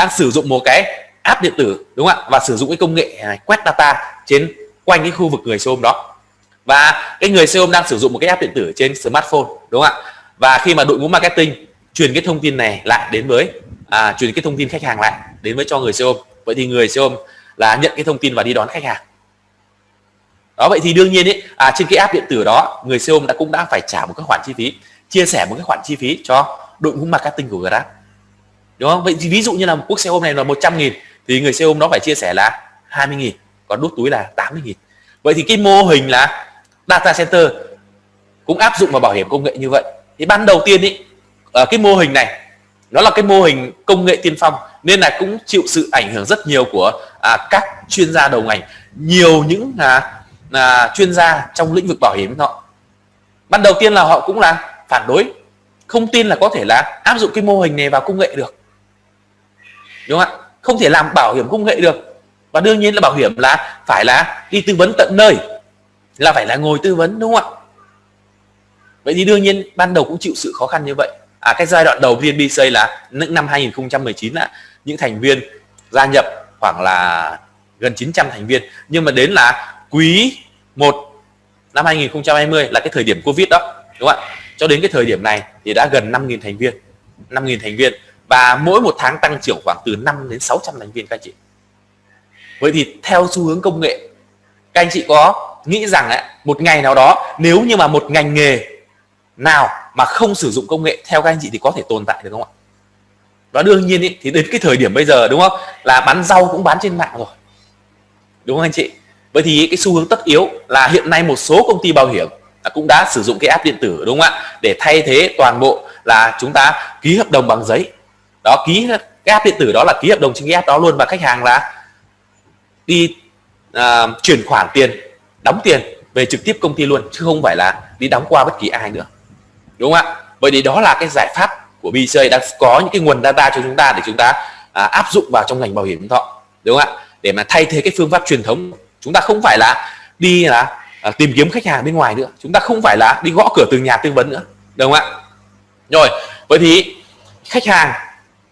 đang sử dụng một cái app điện tử đúng không ạ? Và sử dụng cái công nghệ này quét data trên quanh cái khu vực người xe ôm đó. Và cái người xe ôm đang sử dụng một cái app điện tử trên smartphone đúng không ạ? Và khi mà đội ngũ marketing truyền cái thông tin này lại đến với à, truyền cái thông tin khách hàng lại đến với cho người xe ôm vậy thì người xe ôm là nhận cái thông tin và đi đón khách hàng. Đó vậy thì đương nhiên ý, à, trên cái app điện tử đó người xe ôm đã cũng đã phải trả một cái khoản chi phí chia sẻ một cái khoản chi phí cho đội ngũ marketing của Grab đúng không? Vậy thì ví dụ như là một quốc xe ôm này là 100 nghìn thì người xe ôm nó phải chia sẻ là 20 nghìn còn đút túi là 80 nghìn. Vậy thì cái mô hình là data center cũng áp dụng vào bảo hiểm công nghệ như vậy. Thì ban đầu tiên ý ở cái mô hình này nó là cái mô hình công nghệ tiên phong nên là cũng chịu sự ảnh hưởng rất nhiều của à, các chuyên gia đầu ngành nhiều những à, à, chuyên gia trong lĩnh vực bảo hiểm họ ban đầu tiên là họ cũng là phản đối không tin là có thể là áp dụng cái mô hình này vào công nghệ được đúng không ạ? Không thể làm bảo hiểm công nghệ được. Và đương nhiên là bảo hiểm là phải là đi tư vấn tận nơi, là phải là ngồi tư vấn, đúng không ạ? Vậy thì đương nhiên ban đầu cũng chịu sự khó khăn như vậy. À cái giai đoạn đầu VNB là những năm 2019 là những thành viên gia nhập khoảng là gần 900 thành viên. Nhưng mà đến là quý 1 năm 2020 là cái thời điểm Covid đó, đúng không ạ? Cho đến cái thời điểm này thì đã gần 5.000 thành viên 5.000 thành viên và mỗi một tháng tăng trưởng khoảng từ 5 đến 600 thành viên các anh chị. Vậy thì theo xu hướng công nghệ các anh chị có nghĩ rằng ấy, một ngày nào đó nếu như mà một ngành nghề nào mà không sử dụng công nghệ theo các anh chị thì có thể tồn tại được không ạ? Và đương nhiên ý, thì đến cái thời điểm bây giờ đúng không? Là bán rau cũng bán trên mạng rồi. Đúng không anh chị? Vậy thì cái xu hướng tất yếu là hiện nay một số công ty bảo hiểm cũng đã sử dụng cái app điện tử đúng không ạ? Để thay thế toàn bộ là chúng ta ký hợp đồng bằng giấy đó ký cái app điện tử đó là ký hợp đồng trên cái app đó luôn. Và khách hàng là đi à, chuyển khoản tiền đóng tiền về trực tiếp công ty luôn chứ không phải là đi đóng qua bất kỳ ai nữa. Đúng không ạ? Vậy thì đó là cái giải pháp của BJ đang có những cái nguồn data cho chúng ta để chúng ta à, áp dụng vào trong ngành bảo hiểm nhân thọ. Đúng không ạ? Để mà thay thế cái phương pháp truyền thống. Chúng ta không phải là đi là à, tìm kiếm khách hàng bên ngoài nữa. Chúng ta không phải là đi gõ cửa từng nhà tư vấn nữa. Đúng không ạ? Rồi vậy thì khách hàng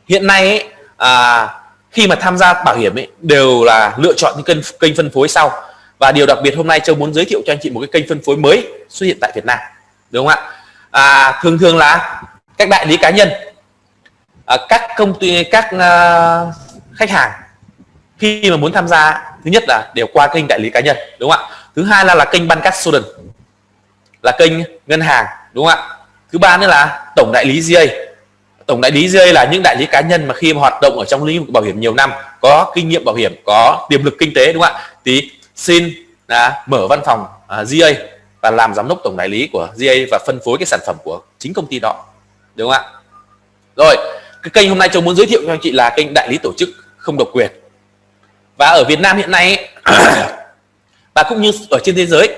hiện nay ấy, à, khi mà tham gia bảo hiểm ấy đều là lựa chọn những kênh kênh phân phối sau. Và điều đặc biệt hôm nay châu muốn giới thiệu cho anh chị một cái kênh phân phối mới xuất hiện tại Việt Nam. Đúng không ạ? À, thường thường là các đại lý cá nhân à, các công ty các à, khách hàng khi mà muốn tham gia thứ nhất là đều qua kênh đại lý cá nhân đúng không ạ? Thứ hai là là kênh ban custodian là kênh ngân hàng đúng không ạ? Thứ ba nữa là tổng đại lý GA tổng đại lý GA là những đại lý cá nhân mà khi mà hoạt động ở trong lĩnh vực bảo hiểm nhiều năm có kinh nghiệm bảo hiểm có tiềm lực kinh tế đúng không ạ? Thì xin là mở văn phòng à, GA và làm giám đốc tổng đại lý của GA và phân phối cái sản phẩm của chính công ty đó đúng không ạ? Rồi cái kênh hôm nay tôi muốn giới thiệu cho anh chị là kênh đại lý tổ chức không độc quyền. Và ở Việt Nam hiện nay và cũng như ở trên thế giới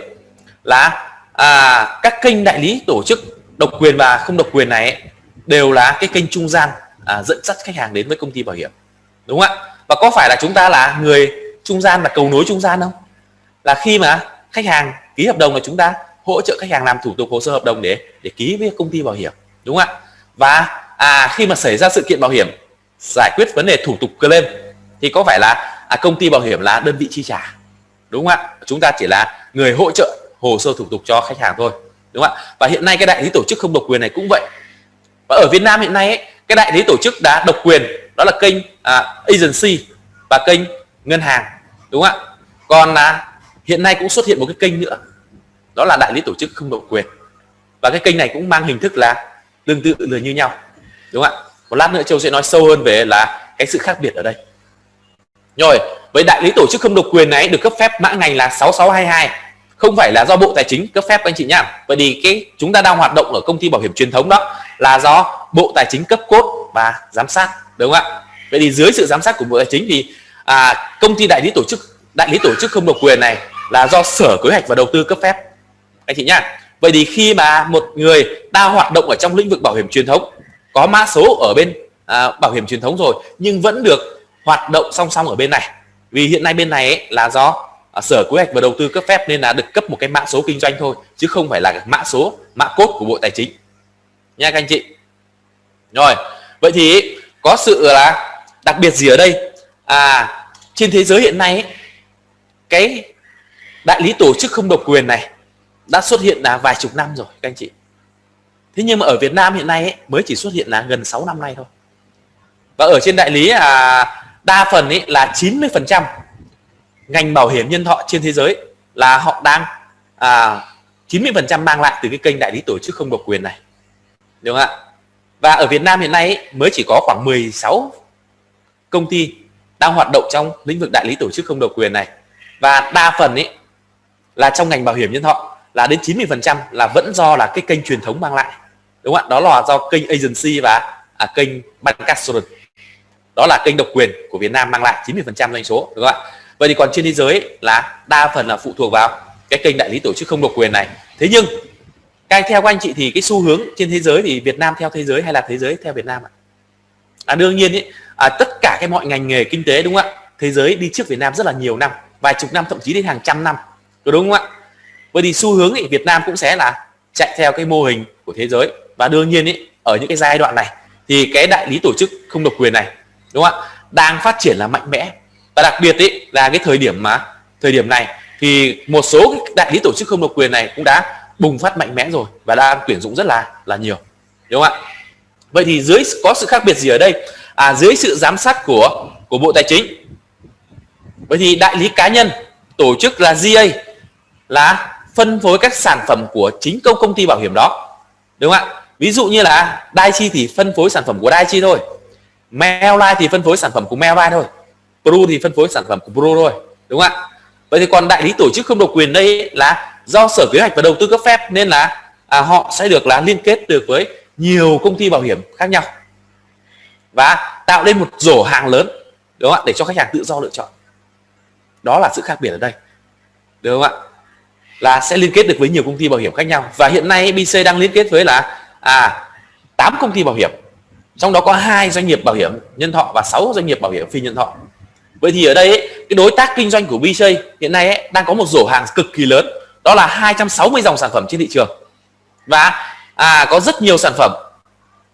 là à, các kênh đại lý tổ chức độc quyền và không độc quyền này đều là cái kênh trung gian à, dẫn dắt khách hàng đến với công ty bảo hiểm. Đúng không ạ? Và có phải là chúng ta là người trung gian là cầu nối trung gian không? Là khi mà khách hàng ký hợp đồng là chúng ta hỗ trợ khách hàng làm thủ tục hồ sơ hợp đồng để để ký với công ty bảo hiểm. Đúng không ạ? Và à, khi mà xảy ra sự kiện bảo hiểm giải quyết vấn đề thủ tục claim thì có phải là à, công ty bảo hiểm là đơn vị chi trả? Đúng không ạ? Chúng ta chỉ là người hỗ trợ hồ sơ thủ tục cho khách hàng thôi. Đúng không ạ? Và hiện nay cái đại lý tổ chức không độc quyền này cũng vậy và ở Việt Nam hiện nay ấy, cái đại lý tổ chức đã độc quyền đó là kênh à, agency và kênh ngân hàng đúng không ạ? Còn là hiện nay cũng xuất hiện một cái kênh nữa đó là đại lý tổ chức không độc quyền. Và cái kênh này cũng mang hình thức là tương tự là như nhau đúng không ạ? Một lát nữa châu sẽ nói sâu hơn về là cái sự khác biệt ở đây. Rồi với đại lý tổ chức không độc quyền này được cấp phép mã ngành là 6622 không phải là do bộ tài chính cấp phép anh chị nhá. Bởi vì cái chúng ta đang hoạt động ở công ty bảo hiểm truyền thống đó là do bộ tài chính cấp cốt và giám sát đúng không ạ? Vậy thì dưới sự giám sát của bộ tài chính thì à, công ty đại lý tổ chức đại lý tổ chức không độc quyền này là do sở kế hoạch và đầu tư cấp phép anh chị nhá. Vậy thì khi mà một người đang hoạt động ở trong lĩnh vực bảo hiểm truyền thống có mã số ở bên à, bảo hiểm truyền thống rồi nhưng vẫn được hoạt động song song ở bên này. Vì hiện nay bên này ấy, là do à, sở kế hoạch và đầu tư cấp phép nên là được cấp một cái mã số kinh doanh thôi chứ không phải là mã số mã cốt của bộ tài chính. Nha các anh chị. Rồi vậy thì có sự là đặc biệt gì ở đây? À trên thế giới hiện nay ấy, cái đại lý tổ chức không độc quyền này đã xuất hiện là vài chục năm rồi các anh chị. Thế nhưng mà ở Việt Nam hiện nay ấy, mới chỉ xuất hiện là gần 6 năm nay thôi. Và ở trên đại lý à, đa phần ấy là 90 phần trăm ngành bảo hiểm nhân thọ trên thế giới là họ đang à, 90% mang lại từ cái kênh đại lý tổ chức không độc quyền này. Đúng không ạ? Và ở Việt Nam hiện nay ấy, mới chỉ có khoảng 16 công ty đang hoạt động trong lĩnh vực đại lý tổ chức không độc quyền này. Và đa phần ấy là trong ngành bảo hiểm nhân thọ là đến 90% là vẫn do là cái kênh truyền thống mang lại. Đúng không ạ? Đó là do kênh agency và à, kênh bancassurance. Đó là kênh độc quyền của Việt Nam mang lại 90% doanh số. Đúng không ạ? Vậy thì còn trên thế giới là đa phần là phụ thuộc vào cái kênh đại lý tổ chức không độc quyền này. Thế nhưng cái theo các anh chị thì cái xu hướng trên thế giới thì Việt Nam theo thế giới hay là thế giới theo Việt Nam ạ? À, đương nhiên ý, à, tất cả cái mọi ngành nghề kinh tế đúng không ạ? Thế giới đi trước Việt Nam rất là nhiều năm vài chục năm thậm chí đến hàng trăm năm. Có đúng không ạ? Vậy thì xu hướng thì Việt Nam cũng sẽ là chạy theo cái mô hình của thế giới. Và đương nhiên ý, ở những cái giai đoạn này thì cái đại lý tổ chức không độc quyền này đúng không ạ? Đang phát triển là mạnh mẽ và đặc biệt ý, là cái thời điểm mà thời điểm này thì một số đại lý tổ chức không độc quyền này cũng đã bùng phát mạnh mẽ rồi và đang tuyển dụng rất là là nhiều đúng không ạ? Vậy thì dưới có sự khác biệt gì ở đây? À dưới sự giám sát của của bộ tài chính. Vậy thì đại lý cá nhân tổ chức là GA là phân phối các sản phẩm của chính công công ty bảo hiểm đó đúng không ạ? Ví dụ như là Daichi thì phân phối sản phẩm của Daichi thôi Mailline thì phân phối sản phẩm của Mailline thôi. Pro thì phân phối sản phẩm của Pro thôi đúng không ạ? Vậy thì còn đại lý tổ chức không độc quyền đây là do sở kế hoạch và đầu tư cấp phép nên là à, họ sẽ được là liên kết được với nhiều công ty bảo hiểm khác nhau và tạo nên một rổ hàng lớn đúng không ạ? Để cho khách hàng tự do lựa chọn. Đó là sự khác biệt ở đây đúng không ạ? Là sẽ liên kết được với nhiều công ty bảo hiểm khác nhau và hiện nay BC đang liên kết với là à 8 công ty bảo hiểm trong đó có hai doanh nghiệp bảo hiểm nhân thọ và 6 doanh nghiệp bảo hiểm phi nhân thọ vậy thì ở đây ấy, cái đối tác kinh doanh của BJ hiện nay ấy, đang có một rổ hàng cực kỳ lớn. Đó là 260 dòng sản phẩm trên thị trường. Và à, có rất nhiều sản phẩm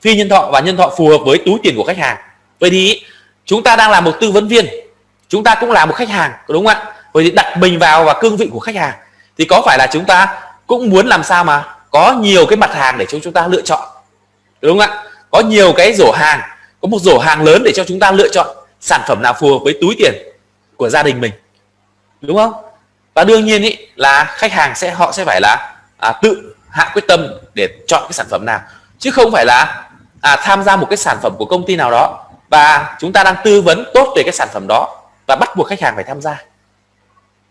phi nhân thọ và nhân thọ phù hợp với túi tiền của khách hàng. Vậy thì chúng ta đang là một tư vấn viên. Chúng ta cũng là một khách hàng đúng không ạ? Vậy thì đặt mình vào và cương vị của khách hàng. Thì có phải là chúng ta cũng muốn làm sao mà có nhiều cái mặt hàng để cho chúng ta lựa chọn? Đúng không ạ? Có nhiều cái rổ hàng có một rổ hàng lớn để cho chúng ta lựa chọn sản phẩm nào phù hợp với túi tiền của gia đình mình đúng không? Và đương nhiên ý, là khách hàng sẽ họ sẽ phải là à, tự hạ quyết tâm để chọn cái sản phẩm nào chứ không phải là à, tham gia một cái sản phẩm của công ty nào đó và chúng ta đang tư vấn tốt về cái sản phẩm đó và bắt buộc khách hàng phải tham gia.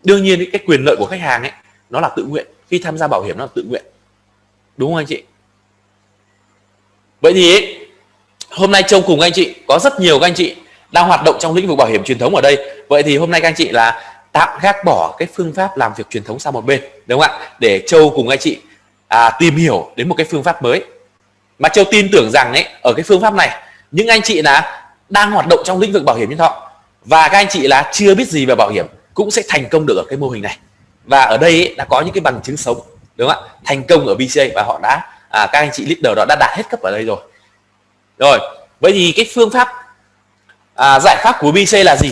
Đương nhiên ý, cái quyền lợi của khách hàng ấy nó là tự nguyện. Khi tham gia bảo hiểm nó là tự nguyện. Đúng không anh chị? Vậy thì ý, hôm nay châu cùng anh chị có rất nhiều các anh chị đang hoạt động trong lĩnh vực bảo hiểm truyền thống ở đây. Vậy thì hôm nay các anh chị là tạm gác bỏ cái phương pháp làm việc truyền thống sang một bên đúng không ạ? Để châu cùng anh chị à, tìm hiểu đến một cái phương pháp mới. Mà châu tin tưởng rằng ấy ở cái phương pháp này những anh chị là đang hoạt động trong lĩnh vực bảo hiểm nhân thọ và các anh chị là chưa biết gì về bảo hiểm cũng sẽ thành công được ở cái mô hình này. Và ở đây ấy, đã có những cái bằng chứng sống đúng không ạ? Thành công ở BCA và họ đã à, các anh chị leader đó đã đạt hết cấp ở đây rồi. Rồi vậy thì cái phương pháp à, giải pháp của BC là gì?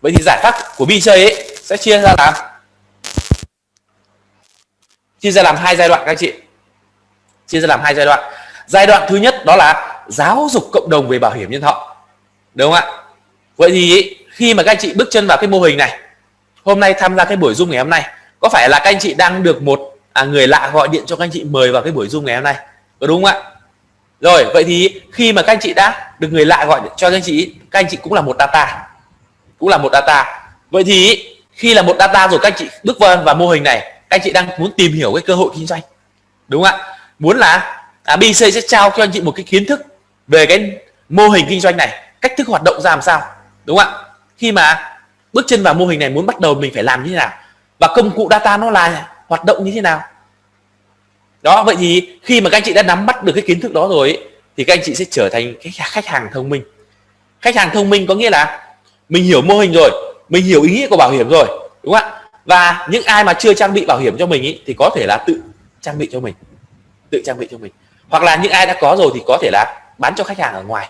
Vậy thì giải pháp của BC ấy sẽ chia ra làm. Chia ra làm hai giai đoạn các anh chị. Chia ra làm hai giai đoạn. Giai đoạn thứ nhất đó là giáo dục cộng đồng về bảo hiểm nhân thọ. Đúng không ạ? Vậy thì khi mà các anh chị bước chân vào cái mô hình này hôm nay tham gia cái buổi zoom ngày hôm nay có phải là các anh chị đang được một à, người lạ gọi điện cho các anh chị mời vào cái buổi zoom ngày hôm nay? Có đúng không ạ? Rồi vậy thì khi mà các anh chị đã được người lạ gọi cho các anh chị các anh chị cũng là một data. Cũng là một data. Vậy thì khi là một data rồi các anh chị bước vào, vào mô hình này các anh chị đang muốn tìm hiểu cái cơ hội kinh doanh. Đúng không ạ? Muốn là à, ABC BC sẽ trao cho anh chị một cái kiến thức về cái mô hình kinh doanh này cách thức hoạt động ra làm sao. Đúng không ạ? Khi mà bước chân vào mô hình này muốn bắt đầu mình phải làm như thế nào? Và công cụ data nó là hoạt động như thế nào? Đó vậy thì khi mà các anh chị đã nắm bắt được cái kiến thức đó rồi ấy, thì các anh chị sẽ trở thành cái khách hàng thông minh. Khách hàng thông minh có nghĩa là mình hiểu mô hình rồi mình hiểu ý nghĩa của bảo hiểm rồi đúng không ạ? Và những ai mà chưa trang bị bảo hiểm cho mình ý, thì có thể là tự trang bị cho mình tự trang bị cho mình. Hoặc là những ai đã có rồi thì có thể là bán cho khách hàng ở ngoài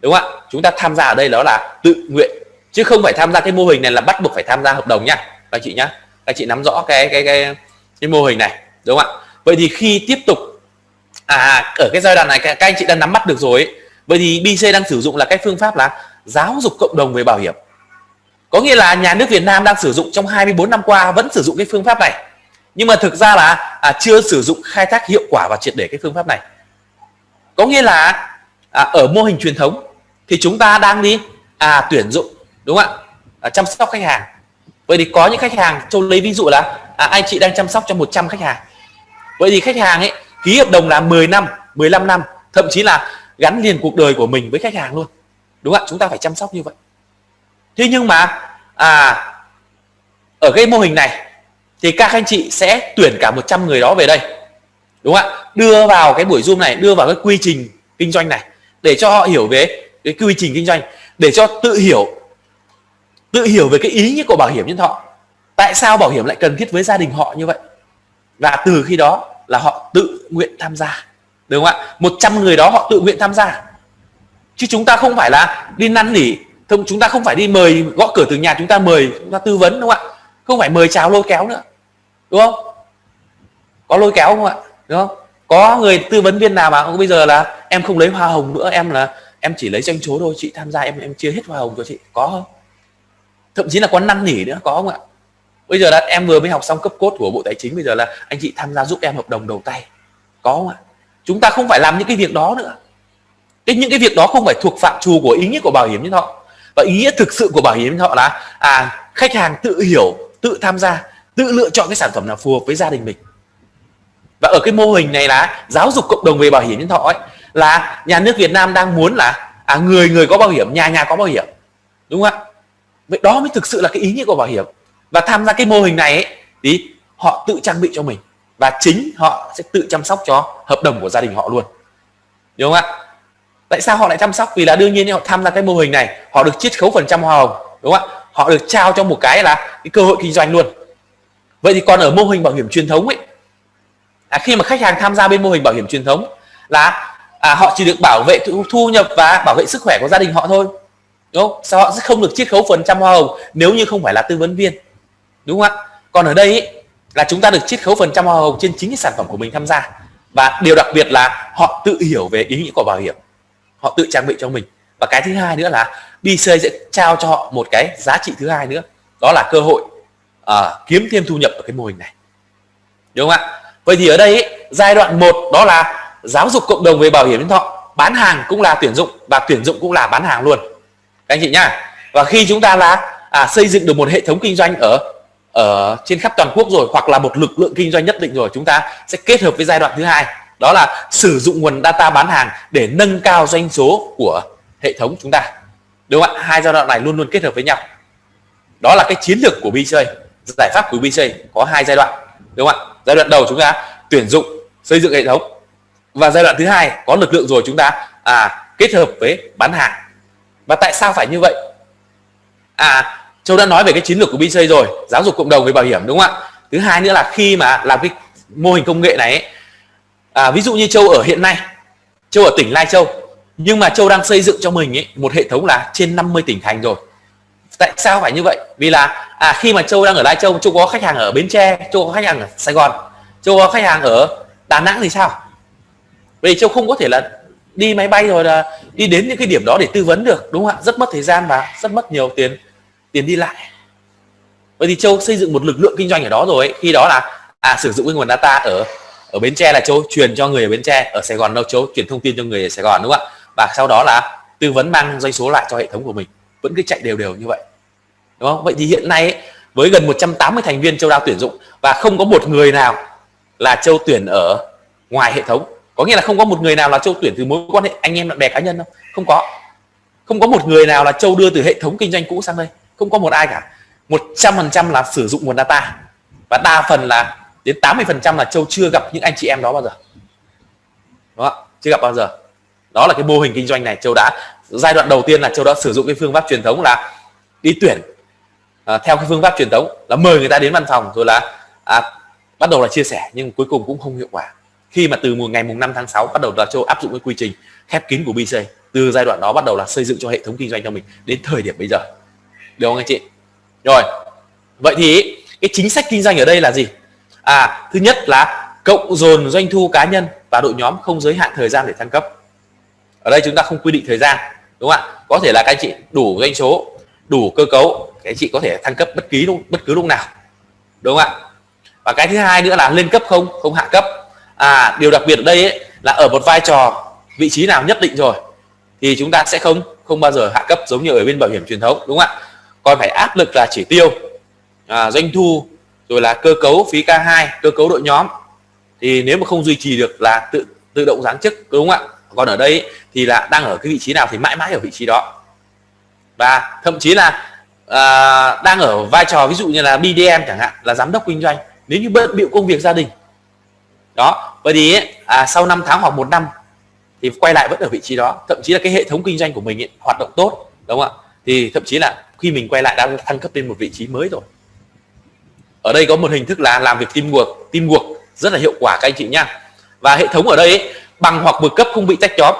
đúng không ạ? Chúng ta tham gia ở đây đó là tự nguyện chứ không phải tham gia cái mô hình này là bắt buộc phải tham gia hợp đồng nhá các chị nhá. Các chị nắm rõ cái cái cái cái mô hình này đúng không ạ? Vậy thì khi tiếp tục à ở cái giai đoạn này các, anh chị đã nắm bắt được rồi ấy. vậy thì BC đang sử dụng là cái phương pháp là giáo dục cộng đồng về bảo hiểm. Có nghĩa là nhà nước Việt Nam đang sử dụng trong 24 năm qua vẫn sử dụng cái phương pháp này. Nhưng mà thực ra là à, chưa sử dụng khai thác hiệu quả và triệt để cái phương pháp này. Có nghĩa là à, ở mô hình truyền thống thì chúng ta đang đi à tuyển dụng đúng không ạ? À, chăm sóc khách hàng. Vậy thì có những khách hàng châu lấy ví dụ là à, anh chị đang chăm sóc cho 100 khách hàng vậy thì khách hàng ấy, ký hợp đồng là 10 năm 15 năm, thậm chí là gắn liền cuộc đời của mình với khách hàng luôn. Đúng không ạ? Chúng ta phải chăm sóc như vậy. Thế nhưng mà à ở cái mô hình này thì các anh chị sẽ tuyển cả 100 người đó về đây. Đúng không ạ? Đưa vào cái buổi zoom này, đưa vào cái quy trình kinh doanh này để cho họ hiểu về cái quy trình kinh doanh, để cho tự hiểu tự hiểu về cái ý nghĩa của bảo hiểm nhân thọ. Tại sao bảo hiểm lại cần thiết với gia đình họ như vậy? Và từ khi đó là họ tự nguyện tham gia, đúng không ạ? 100 người đó họ tự nguyện tham gia. Chứ chúng ta không phải là đi năn nỉ không chúng ta không phải đi mời gõ cửa từ nhà, chúng ta mời, chúng ta tư vấn, đúng không ạ? Không phải mời chào lôi kéo nữa, đúng không? Có lôi kéo không ạ? Đúng không? Có người tư vấn viên nào mà bây giờ là em không lấy hoa hồng nữa, em là, em chỉ lấy tranh chố thôi, chị tham gia, em em chia hết hoa hồng cho chị. Có không? Thậm chí là có năn nỉ nữa, có không ạ? Bây giờ là em vừa mới học xong cấp cốt của bộ tài chính, bây giờ là anh chị tham gia giúp em hợp đồng đầu tay. Có không ạ? Chúng ta không phải làm những cái việc đó nữa. Cái, những cái việc đó không phải thuộc phạm trù của ý nghĩa của bảo hiểm nhân thọ. Và ý nghĩa thực sự của bảo hiểm nhân thọ là à khách hàng tự hiểu, tự tham gia, tự lựa chọn cái sản phẩm nào phù hợp với gia đình mình. Và ở cái mô hình này là giáo dục cộng đồng về bảo hiểm nhân thọ ấy, là nhà nước Việt Nam đang muốn là à người người có bảo hiểm, nhà nhà có bảo hiểm. Đúng không ạ? Vậy đó mới thực sự là cái ý nghĩa của bảo hiểm và tham gia cái mô hình này ấy, thì họ tự trang bị cho mình. Và chính họ sẽ tự chăm sóc cho hợp đồng của gia đình họ luôn. Đúng không ạ? Tại sao họ lại chăm sóc? Vì là đương nhiên họ tham gia cái mô hình này họ được chiết khấu phần trăm hoa hồng đúng không ạ? Họ được trao cho một cái là cái cơ hội kinh doanh luôn. Vậy thì còn ở mô hình bảo hiểm truyền thống ấy à, khi mà khách hàng tham gia bên mô hình bảo hiểm truyền thống là à, họ chỉ được bảo vệ thu, thu nhập và bảo vệ sức khỏe của gia đình họ thôi. Đúng không? Sao họ sẽ không được chiết khấu phần trăm hoa hồng nếu như không phải là tư vấn viên? Đúng không ạ? Còn ở đây ý, là chúng ta được chiết khấu phần trăm hoa hồng trên chính cái sản phẩm của mình tham gia. Và điều đặc biệt là họ tự hiểu về ý nghĩa của bảo hiểm. Họ tự trang bị cho mình. Và cái thứ hai nữa là BC sẽ trao cho họ một cái giá trị thứ hai nữa. Đó là cơ hội uh, kiếm thêm thu nhập ở cái mô hình này. Đúng không ạ? Vậy thì ở đây ý, giai đoạn 1 đó là giáo dục cộng đồng về bảo hiểm nhân thọ bán hàng cũng là tuyển dụng và tuyển dụng cũng là bán hàng luôn. Các anh chị nhá. Và khi chúng ta là à, xây dựng được một hệ thống kinh doanh ở ở trên khắp toàn quốc rồi hoặc là một lực lượng kinh doanh nhất định rồi chúng ta sẽ kết hợp với giai đoạn thứ hai đó là sử dụng nguồn data bán hàng để nâng cao doanh số của hệ thống chúng ta. Đúng không ạ? Hai giai đoạn này luôn luôn kết hợp với nhau. Đó là cái chiến lược của BJ giải pháp của BJ có hai giai đoạn. Đúng không ạ? Giai đoạn đầu chúng ta tuyển dụng xây dựng hệ thống. Và giai đoạn thứ hai có lực lượng rồi chúng ta à, kết hợp với bán hàng. Và tại sao phải như vậy? À Châu đã nói về cái chiến lược của BC rồi giáo dục cộng đồng về bảo hiểm đúng không ạ? Thứ hai nữa là khi mà làm cái mô hình công nghệ này ấy, à, ví dụ như Châu ở hiện nay Châu ở tỉnh Lai Châu nhưng mà Châu đang xây dựng cho mình ấy, một hệ thống là trên 50 tỉnh thành rồi. Tại sao phải như vậy? Vì là à khi mà Châu đang ở Lai Châu Châu có khách hàng ở Bến Tre Châu có khách hàng ở Sài Gòn Châu có khách hàng ở Đà Nẵng thì sao? Vì Châu không có thể là đi máy bay rồi là đi đến những cái điểm đó để tư vấn được đúng không ạ? Rất mất thời gian và rất mất nhiều tiền tiền đi lại. Vậy thì châu xây dựng một lực lượng kinh doanh ở đó rồi ấy. khi đó là à sử dụng cái nguồn data ở ở bến tre là châu truyền cho người ở bến tre ở sài gòn đâu châu truyền thông tin cho người ở sài gòn đúng không ạ? Và sau đó là tư vấn mang doanh số lại cho hệ thống của mình. Vẫn cứ chạy đều đều như vậy đúng không? Vậy thì hiện nay ấy, với gần 180 thành viên châu đang tuyển dụng và không có một người nào là châu tuyển ở ngoài hệ thống. Có nghĩa là không có một người nào là châu tuyển từ mối quan hệ anh em bạn bè cá nhân đâu. Không có. Không có một người nào là châu đưa từ hệ thống kinh doanh cũ sang đây không có một ai cả. 100% là sử dụng nguồn data. Và đa phần là đến 80% là châu chưa gặp những anh chị em đó bao giờ. Đó chưa gặp bao giờ. Đó là cái mô hình kinh doanh này. Châu đã giai đoạn đầu tiên là châu đã sử dụng cái phương pháp truyền thống là đi tuyển. À, theo cái phương pháp truyền thống là mời người ta đến văn phòng rồi là à, bắt đầu là chia sẻ nhưng cuối cùng cũng không hiệu quả. Khi mà từ ngày mùng 5 tháng 6 bắt đầu là châu áp dụng cái quy trình khép kín của BC từ giai đoạn đó bắt đầu là xây dựng cho hệ thống kinh doanh cho mình đến thời điểm bây giờ được không anh chị? Rồi. Vậy thì cái chính sách kinh doanh ở đây là gì? À thứ nhất là cộng dồn doanh thu cá nhân và đội nhóm không giới hạn thời gian để thăng cấp. Ở đây chúng ta không quy định thời gian đúng không ạ? Có thể là các anh chị đủ doanh số đủ cơ cấu các anh chị có thể thăng cấp bất kỳ lúc bất cứ lúc nào đúng không ạ? Và cái thứ hai nữa là lên cấp không không hạ cấp. À điều đặc biệt ở đây ấy, là ở một vai trò vị trí nào nhất định rồi thì chúng ta sẽ không không bao giờ hạ cấp giống như ở bên bảo hiểm truyền thống đúng không ạ? Còn phải áp lực là chỉ tiêu à, doanh thu rồi là cơ cấu phí K2 cơ cấu đội nhóm. Thì nếu mà không duy trì được là tự tự động giáng chức đúng không ạ? Còn ở đây thì là đang ở cái vị trí nào thì mãi mãi ở vị trí đó. Và thậm chí là à, đang ở vai trò ví dụ như là BDM chẳng hạn là giám đốc kinh doanh. Nếu như bận bịu công việc gia đình. Đó vậy thì à, sau 5 tháng hoặc một năm thì quay lại vẫn ở vị trí đó. Thậm chí là cái hệ thống kinh doanh của mình ấy, hoạt động tốt đúng không ạ? Thì thậm chí là khi mình quay lại đã thăng cấp lên một vị trí mới rồi. Ở đây có một hình thức là làm việc teamwork teamwork rất là hiệu quả các anh chị nhá và hệ thống ở đây ấy, bằng hoặc vượt cấp không bị tách nhóm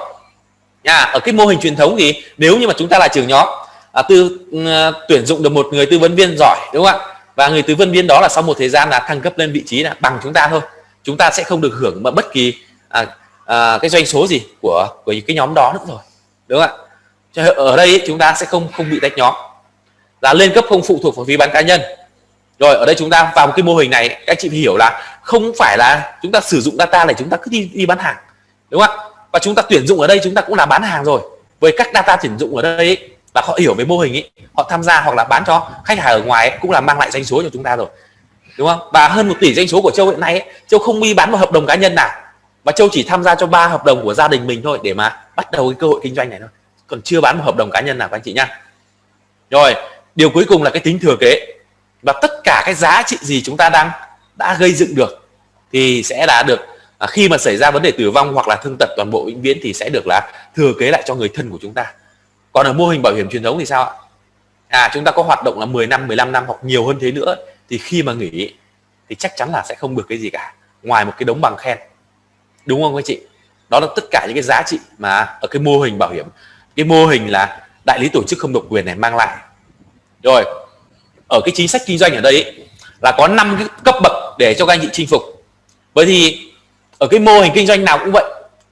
nha ở cái mô hình truyền thống thì nếu như mà chúng ta là trưởng nhóm à, tư uh, tuyển dụng được một người tư vấn viên giỏi đúng không ạ? Và người tư vấn viên đó là sau một thời gian là thăng cấp lên vị trí là bằng chúng ta thôi. Chúng ta sẽ không được hưởng mà bất kỳ à, à, cái doanh số gì của của cái nhóm đó nữa rồi. Đúng không ạ? Ở đây ấy, chúng ta sẽ không không bị tách nhóm là lên cấp không phụ thuộc vào phí bán cá nhân. Rồi ở đây chúng ta vào một cái mô hình này các chị hiểu là không phải là chúng ta sử dụng data để chúng ta cứ đi đi bán hàng đúng không ạ? Và chúng ta tuyển dụng ở đây chúng ta cũng là bán hàng rồi. Với các data tuyển dụng ở đây ấy, là họ hiểu về mô hình ấy họ tham gia hoặc là bán cho khách hàng ở ngoài ấy, cũng là mang lại doanh số cho chúng ta rồi đúng không? Và hơn một tỷ doanh số của châu hiện nay ấy, châu không đi bán một hợp đồng cá nhân nào. Và châu chỉ tham gia cho ba hợp đồng của gia đình mình thôi để mà bắt đầu cái cơ hội kinh doanh này thôi. Còn chưa bán một hợp đồng cá nhân nào các anh chị nhá. Rồi điều cuối cùng là cái tính thừa kế. Và tất cả cái giá trị gì chúng ta đang đã gây dựng được thì sẽ là được à, khi mà xảy ra vấn đề tử vong hoặc là thương tật toàn bộ vĩnh viễn thì sẽ được là thừa kế lại cho người thân của chúng ta. Còn ở mô hình bảo hiểm truyền thống thì sao ạ? À chúng ta có hoạt động là 10 năm 15 năm hoặc nhiều hơn thế nữa thì khi mà nghỉ thì chắc chắn là sẽ không được cái gì cả ngoài một cái đống bằng khen. Đúng không các chị? Đó là tất cả những cái giá trị mà ở cái mô hình bảo hiểm. Cái mô hình là đại lý tổ chức không độc quyền này mang lại rồi ở cái chính sách kinh doanh ở đây ấy, là có 5 cái cấp bậc để cho các anh chị chinh phục. Vậy thì ở cái mô hình kinh doanh nào cũng vậy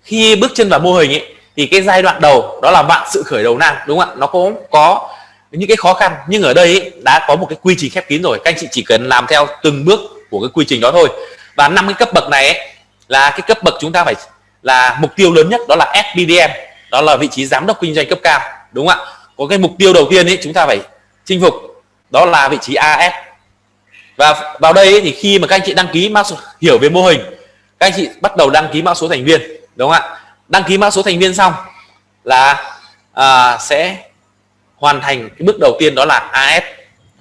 khi bước chân vào mô hình ấy thì cái giai đoạn đầu đó là bạn sự khởi đầu nan đúng không ạ? Nó cũng có những cái khó khăn nhưng ở đây ấy, đã có một cái quy trình khép kín rồi. Các anh chị chỉ cần làm theo từng bước của cái quy trình đó thôi. Và năm cái cấp bậc này ấy, là cái cấp bậc chúng ta phải là mục tiêu lớn nhất đó là FBDM đó là vị trí giám đốc kinh doanh cấp cao đúng không ạ? Có cái mục tiêu đầu tiên ấy chúng ta phải chinh phục đó là vị trí AS và vào đây thì khi mà các anh chị đăng ký mã số hiểu về mô hình các anh chị bắt đầu đăng ký mã số thành viên đúng không ạ? Đăng ký mã số thành viên xong là à, sẽ hoàn thành cái bước đầu tiên đó là AS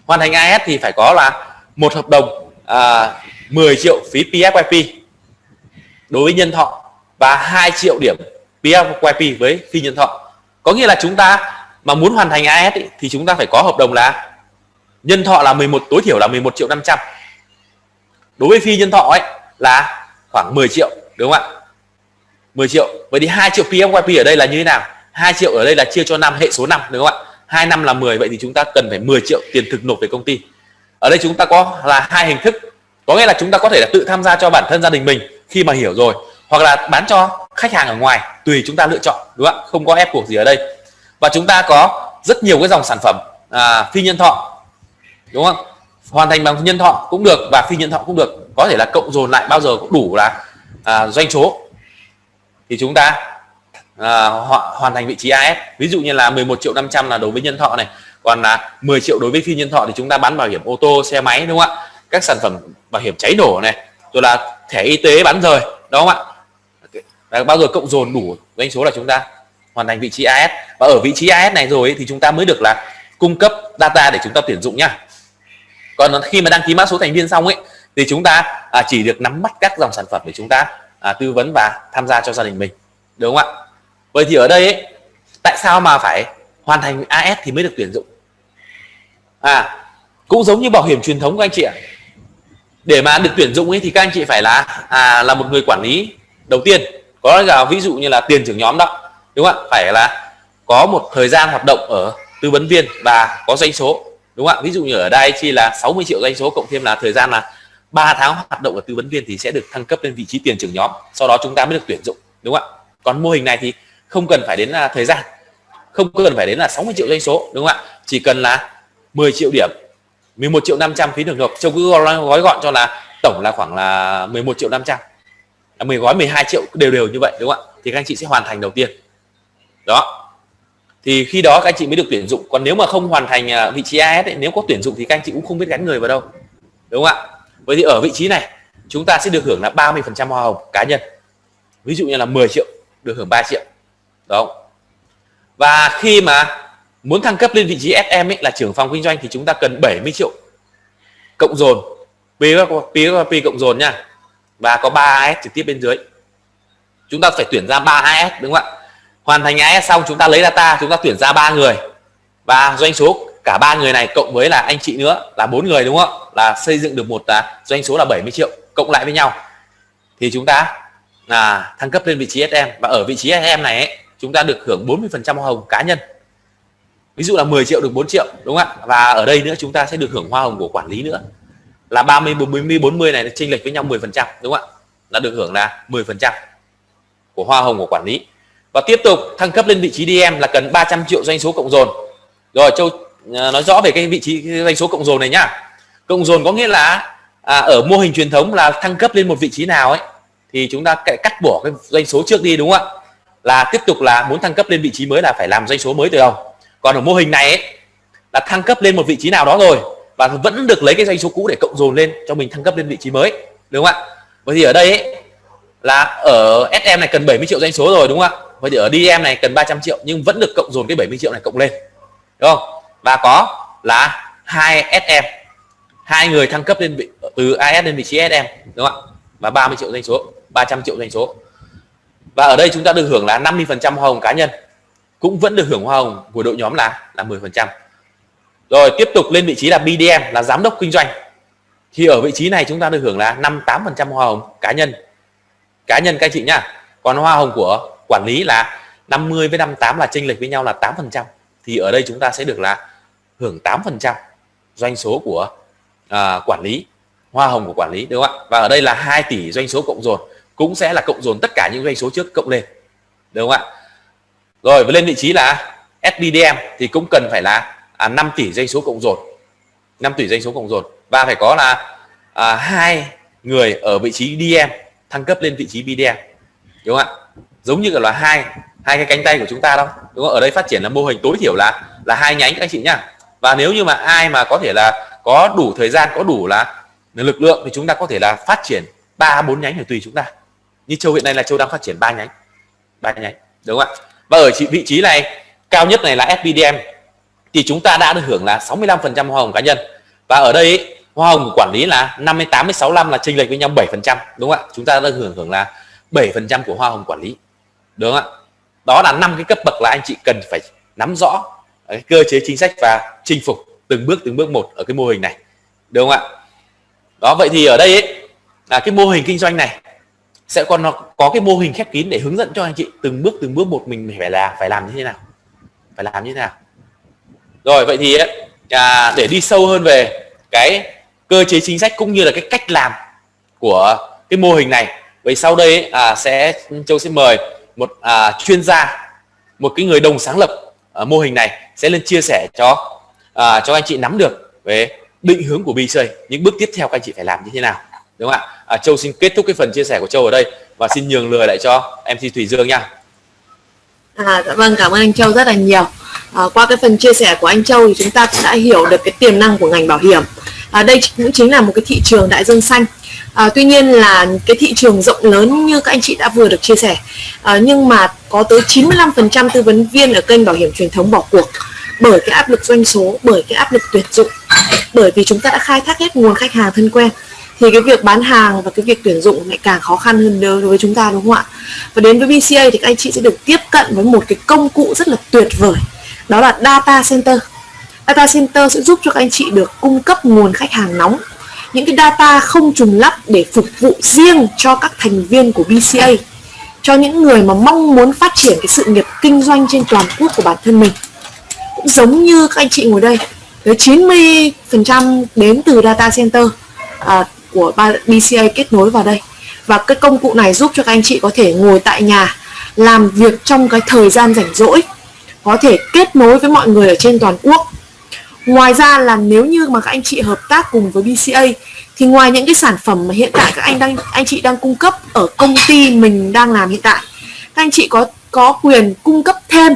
hoàn thành AS thì phải có là một hợp đồng à, 10 triệu phí PFYP đối với nhân thọ và 2 triệu điểm PFYP với phi nhân thọ. Có nghĩa là chúng ta mà muốn hoàn thành AS ý, thì chúng ta phải có hợp đồng là nhân thọ là 11 tối thiểu là 11 triệu 500 đối với phi nhân thọ ấy là khoảng 10 triệu đúng không ạ? 10 triệu vậy thì 2 triệu PMYP ở đây là như thế nào? 2 triệu ở đây là chia cho năm hệ số năm đúng không ạ? 2 năm là 10 vậy thì chúng ta cần phải 10 triệu tiền thực nộp về công ty. Ở đây chúng ta có là hai hình thức. Có nghĩa là chúng ta có thể là tự tham gia cho bản thân gia đình mình khi mà hiểu rồi hoặc là bán cho khách hàng ở ngoài tùy chúng ta lựa chọn đúng không ạ? Không có ép buộc gì ở đây và chúng ta có rất nhiều cái dòng sản phẩm à, phi nhân thọ đúng không? Hoàn thành bằng nhân thọ cũng được và phi nhân thọ cũng được. Có thể là cộng dồn lại bao giờ cũng đủ là à, doanh số. Thì chúng ta à, hoàn thành vị trí AS ví dụ như là 11 triệu 500 là đối với nhân thọ này. Còn là 10 triệu đối với phi nhân thọ thì chúng ta bán bảo hiểm ô tô xe máy đúng không ạ? Các sản phẩm bảo hiểm cháy nổ này rồi là thẻ y tế bán rời đúng không ạ? Và bao giờ cộng dồn đủ doanh số là chúng ta hoàn thành vị trí AS và ở vị trí AS này rồi thì chúng ta mới được là cung cấp data để chúng ta tuyển dụng nhá còn khi mà đăng ký mã số thành viên xong ấy thì chúng ta à, chỉ được nắm bắt các dòng sản phẩm để chúng ta à, tư vấn và tham gia cho gia đình mình. Đúng không ạ? Vậy thì ở đây ấy, tại sao mà phải hoàn thành AS thì mới được tuyển dụng? À cũng giống như bảo hiểm truyền thống của anh chị ạ. Để mà được tuyển dụng ấy thì các anh chị phải là à, là một người quản lý đầu tiên. Có là ví dụ như là tiền trưởng nhóm đó đúng không ạ? Phải là có một thời gian hoạt động ở tư vấn viên và có doanh số. Đúng không ạ? Ví dụ như ở đây chi là 60 triệu doanh số cộng thêm là thời gian là 3 tháng hoạt động ở tư vấn viên thì sẽ được thăng cấp lên vị trí tiền trưởng nhóm. Sau đó chúng ta mới được tuyển dụng. Đúng không ạ? Còn mô hình này thì không cần phải đến là thời gian. Không cần phải đến là 60 triệu doanh số. Đúng không ạ? Chỉ cần là 10 triệu điểm 11 triệu 500 phí được nộp. Châu cứ gói gọn cho là tổng là khoảng là 11 triệu 500 10 gói 12 triệu, đều đều như vậy. Đúng không ạ? Thì các anh chị sẽ hoàn thành đầu tiên đó. Thì khi đó các anh chị mới được tuyển dụng. Còn nếu mà không hoàn thành à, vị trí AS ấy, nếu có tuyển dụng thì các anh chị cũng không biết gắn người vào đâu. Đúng không ạ? Vậy thì ở vị trí này chúng ta sẽ được hưởng là 30 phần trăm hoa hồng cá nhân. Ví dụ như là 10 triệu được hưởng 3 triệu. Đó và khi mà muốn thăng cấp lên vị trí SM ấy là trưởng phòng kinh doanh thì chúng ta cần 70 triệu. Cộng dồn pvp cộng dồn nha. Và có 3 AS trực tiếp bên dưới. Chúng ta phải tuyển ra 3 AS đúng không ạ? Hoàn thành AS xong chúng ta lấy data chúng ta tuyển ra ba người. Và doanh số cả ba người này cộng với là anh chị nữa là bốn người đúng không là xây dựng được một à, doanh số là 70 triệu cộng lại với nhau. Thì chúng ta là thăng cấp lên vị trí SM và ở vị trí SM này ấy, chúng ta được hưởng 40 phần trăm hoa hồng cá nhân. Ví dụ là 10 triệu được 4 triệu đúng không ạ? Và ở đây nữa chúng ta sẽ được hưởng hoa hồng của quản lý nữa. Là 30 40 40 này chênh lệch với nhau 10 phần trăm đúng không ạ? Là được hưởng là 10 phần trăm của hoa hồng của quản lý và tiếp tục thăng cấp lên vị trí DM là cần 300 triệu doanh số cộng dồn. Rồi Châu à, nói rõ về cái vị trí cái doanh số cộng dồn này nhá. Cộng dồn có nghĩa là à, ở mô hình truyền thống là thăng cấp lên một vị trí nào ấy thì chúng ta cắt bỏ cái doanh số trước đi đúng không ạ? Là tiếp tục là muốn thăng cấp lên vị trí mới là phải làm doanh số mới từ đầu. Còn ở mô hình này ấy, là thăng cấp lên một vị trí nào đó rồi và vẫn được lấy cái doanh số cũ để cộng dồn lên cho mình thăng cấp lên vị trí mới đúng không ạ? Vậy thì ở đây ấy, là ở SM này cần 70 triệu doanh số rồi đúng không ạ? Vậy thì ở DM này cần 300 triệu nhưng vẫn được cộng dồn cái 70 triệu này cộng lên. Đúng không? Và có là hai SM hai người thăng cấp lên vị, từ AS lên vị trí SM đúng không ạ? Và 30 triệu doanh số 300 triệu doanh số. Và ở đây chúng ta được hưởng là 50 phần trăm hoa hồng cá nhân. Cũng vẫn được hưởng hoa hồng của đội nhóm là là 10 phần trăm. Rồi, tiếp tục lên vị trí là BDM là giám đốc kinh doanh. Thì ở vị trí này chúng ta được hưởng là 58 phần trăm hoa hồng cá nhân. Cá nhân các anh chị nhá. Còn hoa hồng của quản lý là 50 với 58 là chênh lệch với nhau là 8 phần trăm. Thì ở đây chúng ta sẽ được là hưởng 8 phần trăm doanh số của à, quản lý hoa hồng của quản lý đúng không ạ? Và ở đây là 2 tỷ doanh số cộng dồn cũng sẽ là cộng dồn tất cả những doanh số trước cộng lên đúng không ạ? Rồi và lên vị trí là SBDM thì cũng cần phải là à, 5 tỷ doanh số cộng dồn 5 tỷ doanh số cộng dồn. Và phải có là à, hai người ở vị trí DM thăng cấp lên vị trí BDM đúng không ạ? Giống như là hai hai cái cánh tay của chúng ta đâu đúng không? Ở đây phát triển là mô hình tối thiểu là là hai nhánh các anh chị nhá. Và nếu như mà ai mà có thể là có đủ thời gian, có đủ là lực lượng thì chúng ta có thể là phát triển ba, bốn nhánh thì tùy chúng ta. Như châu hiện nay là châu đang phát triển ba nhánh ba nhánh, đúng không ạ? Và ở vị trí này, cao nhất này là SPDM thì chúng ta đã được hưởng là 65% hoa hồng cá nhân. Và ở đây, hoa hồng của quản lý là 58 với 65 là chênh lệch với nhau 7% đúng không ạ? Chúng ta đã hưởng hưởng là 7% của hoa hồng quản lý đúng không ạ? Đó là năm cái cấp bậc là anh chị cần phải nắm rõ cái cơ chế chính sách và chinh phục từng bước từng bước một ở cái mô hình này. Đúng không ạ? Đó vậy thì ở đây ấy, là cái mô hình kinh doanh này sẽ còn nó có cái mô hình khép kín để hướng dẫn cho anh chị từng bước từng bước một mình phải là phải làm như thế nào. Phải làm như thế nào. Rồi vậy thì ấy, à, để đi sâu hơn về cái cơ chế chính sách cũng như là cái cách làm của cái mô hình này vậy sau đây ấy, à, sẽ châu sẽ mời một à, chuyên gia một cái người đồng sáng lập à, mô hình này sẽ lên chia sẻ cho à, cho anh chị nắm được về định hướng của BC những bước tiếp theo các anh chị phải làm như thế nào đúng không ạ? À, Châu xin kết thúc cái phần chia sẻ của Châu ở đây và xin nhường lời lại cho MC Thủy Dương nha. À, dạ vâng cảm ơn anh Châu rất là nhiều. À, qua cái phần chia sẻ của anh Châu thì chúng ta cũng đã hiểu được cái tiềm năng của ngành bảo hiểm. À, đây cũng chính là một cái thị trường đại dương xanh à, tuy nhiên là cái thị trường rộng lớn như các anh chị đã vừa được chia sẻ à, nhưng mà có tới 95% tư vấn viên ở kênh bảo hiểm truyền thống bỏ cuộc bởi cái áp lực doanh số bởi cái áp lực tuyển dụng bởi vì chúng ta đã khai thác hết nguồn khách hàng thân quen. Thì cái việc bán hàng và cái việc tuyển dụng lại càng khó khăn hơn đối với chúng ta đúng không ạ? Và đến với BCA thì các anh chị sẽ được tiếp cận với một cái công cụ rất là tuyệt vời đó là data center. Data center sẽ giúp cho các anh chị được cung cấp nguồn khách hàng nóng những cái data không trùng lắp để phục vụ riêng cho các thành viên của BCA cho những người mà mong muốn phát triển cái sự nghiệp kinh doanh trên toàn quốc của bản thân mình. Cũng giống như các anh chị ngồi đây. Tới 90% đến từ data center à, của BCA kết nối vào đây. Và cái công cụ này giúp cho các anh chị có thể ngồi tại nhà làm việc trong cái thời gian rảnh rỗi. Có thể kết nối với mọi người ở trên toàn quốc ngoài ra là nếu như mà các anh chị hợp tác cùng với BCA thì ngoài những cái sản phẩm mà hiện tại các anh đang, anh chị đang cung cấp ở công ty mình đang làm hiện tại, các anh chị có có quyền cung cấp thêm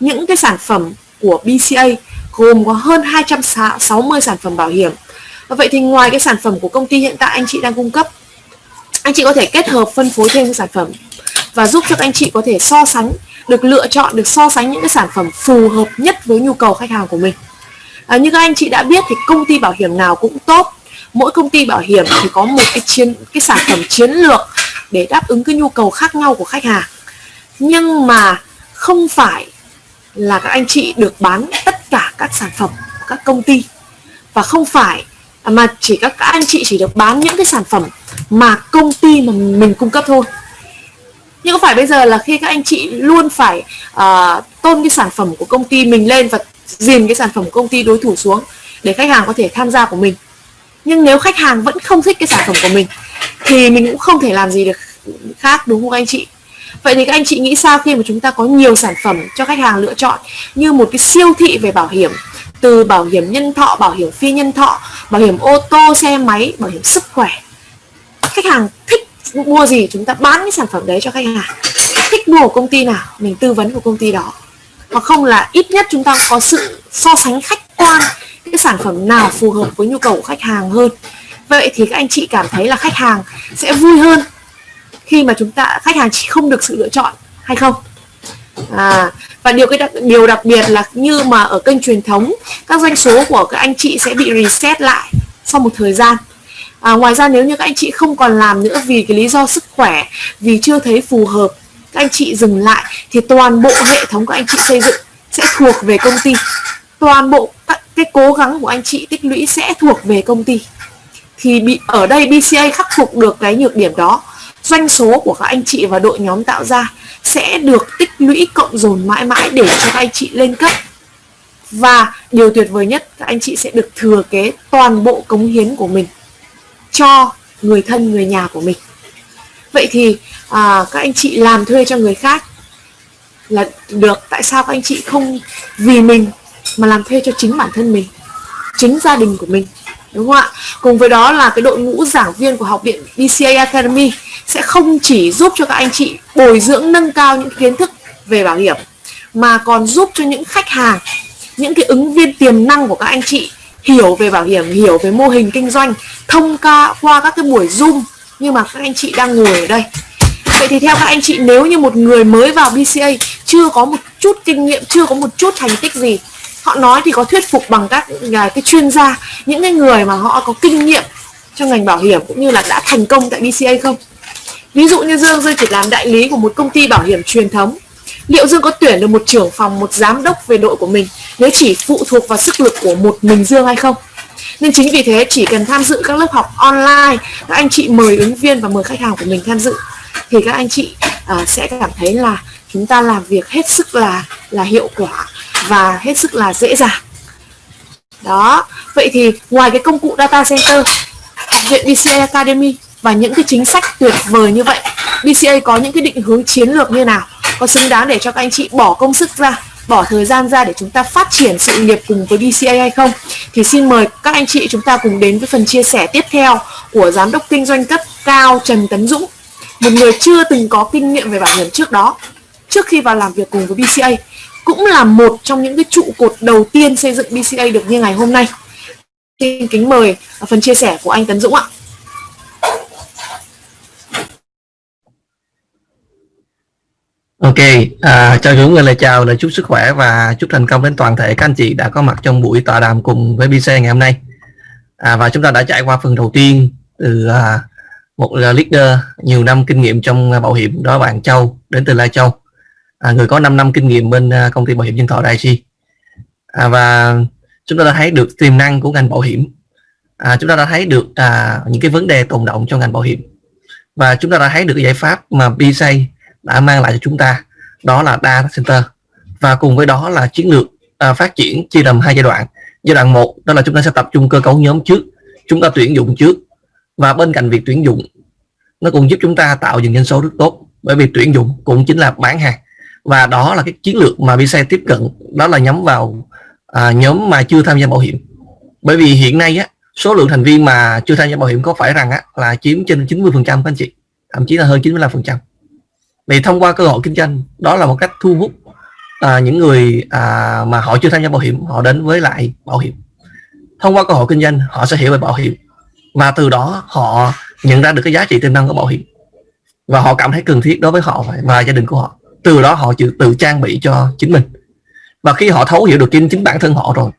những cái sản phẩm của BCA gồm có hơn 260 sản phẩm bảo hiểm. Và vậy thì ngoài cái sản phẩm của công ty hiện tại anh chị đang cung cấp, anh chị có thể kết hợp phân phối thêm cái sản phẩm và giúp cho các anh chị có thể so sánh, được lựa chọn, được so sánh những cái sản phẩm phù hợp nhất với nhu cầu khách hàng của mình à, như các anh chị đã biết thì công ty bảo hiểm nào cũng tốt. Mỗi công ty bảo hiểm thì có một cái chiến cái sản phẩm chiến lược để đáp ứng cái nhu cầu khác nhau của khách hàng. Nhưng mà không phải là các anh chị được bán tất cả các sản phẩm của các công ty. Và không phải à, mà chỉ các, các anh chị chỉ được bán những cái sản phẩm mà công ty mà mình cung cấp thôi. Nhưng có phải bây giờ là khi các anh chị luôn phải uh, tôn cái sản phẩm của công ty mình lên và dìm cái sản phẩm của công ty đối thủ xuống để khách hàng có thể tham gia của mình. Nhưng nếu khách hàng vẫn không thích cái sản phẩm của mình, thì mình cũng không thể làm gì được khác, đúng không anh chị? Vậy thì các anh chị nghĩ sao khi mà chúng ta có nhiều sản phẩm cho khách hàng lựa chọn, như một cái siêu thị về bảo hiểm, từ bảo hiểm nhân thọ, bảo hiểm phi nhân thọ, bảo hiểm ô tô, xe máy, bảo hiểm sức khỏe? Khách hàng thích mua gì, chúng ta bán cái sản phẩm đấy cho khách hàng? Thích mua của công ty nào? Mình tư vấn của công ty đó hoặc không là ít nhất chúng ta có sự so sánh khách quan cái sản phẩm nào phù hợp với nhu cầu của khách hàng hơn. Vậy thì các anh chị cảm thấy là khách hàng sẽ vui hơn khi mà chúng ta khách hàng chỉ không được sự lựa chọn hay không? À, và điều cái đặc, điều đặc biệt là như mà ở kênh truyền thống các doanh số của các anh chị sẽ bị reset lại sau một thời gian. À, ngoài ra nếu như các anh chị không còn làm nữa vì cái lý do sức khỏe vì chưa thấy phù hợp các anh chị dừng lại thì toàn bộ hệ thống các anh chị xây dựng sẽ thuộc về công ty. Toàn bộ cái cố gắng của anh chị tích lũy sẽ thuộc về công ty. Thì bị, ở đây BCA khắc phục được cái nhược điểm đó, doanh số của các anh chị và đội nhóm tạo ra sẽ được tích lũy cộng dồn mãi mãi để cho các anh chị lên cấp. Và điều tuyệt vời nhất, các anh chị sẽ được thừa kế toàn bộ cống hiến của mình cho người thân, người nhà của mình vậy thì à, các anh chị làm thuê cho người khác là được. Tại sao các anh chị không vì mình mà làm thuê cho chính bản thân mình chính gia đình của mình? Đúng không ạ? Cùng với đó là cái đội ngũ giảng viên của học viện BCA Academy sẽ không chỉ giúp cho các anh chị bồi dưỡng nâng cao những kiến thức về bảo hiểm mà còn giúp cho những khách hàng những cái ứng viên tiềm năng của các anh chị hiểu về bảo hiểm hiểu về mô hình kinh doanh thông qua qua các cái buổi zoom nhưng mà các anh chị đang ngồi ở đây. Vậy thì theo các anh chị, nếu như một người mới vào BCA chưa có một chút kinh nghiệm, chưa có một chút thành tích gì, họ nói thì có thuyết phục bằng các à, cái chuyên gia, những cái người mà họ có kinh nghiệm trong ngành bảo hiểm cũng như là đã thành công tại BCA không? Ví dụ như Dương Dương chỉ làm đại lý của một công ty bảo hiểm truyền thống. Liệu Dương có tuyển được một trưởng phòng, một giám đốc về đội của mình, nếu chỉ phụ thuộc vào sức lực của một mình Dương hay không? Nên chính vì thế chỉ cần tham dự các lớp học online các anh chị mời ứng viên và mời khách hàng của mình tham dự thì các anh chị uh, sẽ cảm thấy là chúng ta làm việc hết sức là là hiệu quả và hết sức là dễ dàng. Đó vậy thì ngoài cái công cụ data center học viện BCA Academy và những cái chính sách tuyệt vời như vậy BCA có những cái định hướng chiến lược như nào? Có xứng đáng để cho các anh chị bỏ công sức ra bỏ thời gian ra để chúng ta phát triển sự nghiệp cùng với BCA hay không? Thì xin mời các anh chị chúng ta cùng đến với phần chia sẻ tiếp theo của giám đốc kinh doanh cấp cao Trần Tấn Dũng, một người chưa từng có kinh nghiệm về bảo hiểm trước đó, trước khi vào làm việc cùng với BCA cũng là một trong những cái trụ cột đầu tiên xây dựng BCA được như ngày hôm nay. Xin kính mời phần chia sẻ của anh Tấn Dũng ạ. Ok, à, cho người lời chào, lời chúc sức khỏe và chúc thành công đến toàn thể các anh chị đã có mặt trong buổi tọa đàm cùng với BC ngày hôm nay. À, và chúng ta đã trải qua phần đầu tiên từ à, một à, leader nhiều năm kinh nghiệm trong bảo hiểm đó bạn Châu đến từ Lai Châu, à, người có 5 năm kinh nghiệm bên à, công ty bảo hiểm nhân thọ Đại Chi. À, và chúng ta đã thấy được tiềm năng của ngành bảo hiểm. À, chúng ta đã thấy được à, những cái vấn đề tồn động trong ngành bảo hiểm và chúng ta đã thấy được giải pháp mà BC đã mang lại cho chúng ta. Đó là data center. Và cùng với đó là chiến lược à, phát triển chia làm hai giai đoạn. Giai đoạn một đó là chúng ta sẽ tập trung cơ cấu nhóm trước. Chúng ta tuyển dụng trước. Và bên cạnh việc tuyển dụng nó cũng giúp chúng ta tạo dựng doanh số rất tốt. Bởi vì tuyển dụng cũng chính là bán hàng. Và đó là cái chiến lược mà VC tiếp cận. Đó là nhắm vào à, nhóm mà chưa tham gia bảo hiểm. Bởi vì hiện nay á số lượng thành viên mà chưa tham gia bảo hiểm có phải rằng á, là chiếm trên 90% các anh chị. Thậm chí là hơn 95% thì vì thông qua cơ hội kinh doanh đó là một cách thu hút à, những người à, mà họ chưa tham gia bảo hiểm họ đến với lại bảo hiểm. Thông qua cơ hội kinh doanh họ sẽ hiểu về bảo hiểm. Và từ đó họ nhận ra được cái giá trị tiềm năng của bảo hiểm. Và họ cảm thấy cần thiết đối với họ và gia đình của họ. Từ đó họ tự, tự trang bị cho chính mình. Và khi họ thấu hiểu được chính chính bản thân họ rồi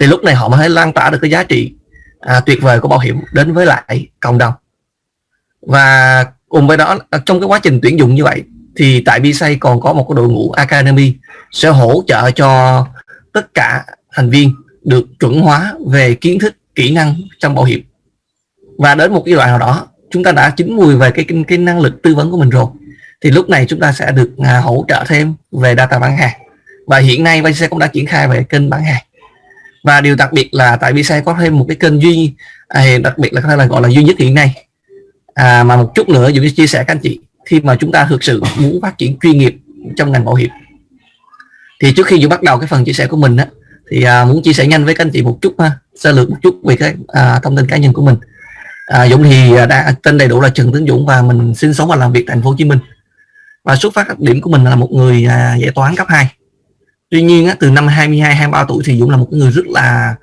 thì lúc này họ mới lan tỏa được cái giá trị à, tuyệt vời của bảo hiểm đến với lại cộng đồng. Và cùng với đó trong cái quá trình tuyển dụng như vậy thì tại BSA còn có một cái đội ngũ Academy sẽ hỗ trợ cho tất cả thành viên được chuẩn hóa về kiến thức kỹ năng trong bảo hiểm. Và đến một cái đoạn nào đó chúng ta đã chín mùi về cái, cái cái năng lực tư vấn của mình rồi. Thì lúc này chúng ta sẽ được à, hỗ trợ thêm về data bán hàng. Và hiện nay BC cũng đã triển khai về kênh bán hàng. Và điều đặc biệt là tại BC có thêm một cái kênh duy à, đặc biệt là có thể là gọi là duy nhất hiện nay. À, mà một chút nữa Dũng chia sẻ các anh chị khi mà chúng ta thực sự muốn phát triển chuyên nghiệp trong ngành bảo hiểm. Thì trước khi Dũng bắt đầu cái phần chia sẻ của mình á, thì à, muốn chia sẻ nhanh với các anh chị một chút ha, sơ lược một chút về cái à, thông tin cá nhân của mình. À, Dũng thì à, đã tên đầy đủ là Trần Tấn Dũng và mình sinh sống và làm việc tại thành phố Hồ Chí Minh. Và xuất phát điểm của mình là một người à, giải toán cấp 2 tuy nhiên á, từ năm 22 23 tuổi thì Dũng là một người rất là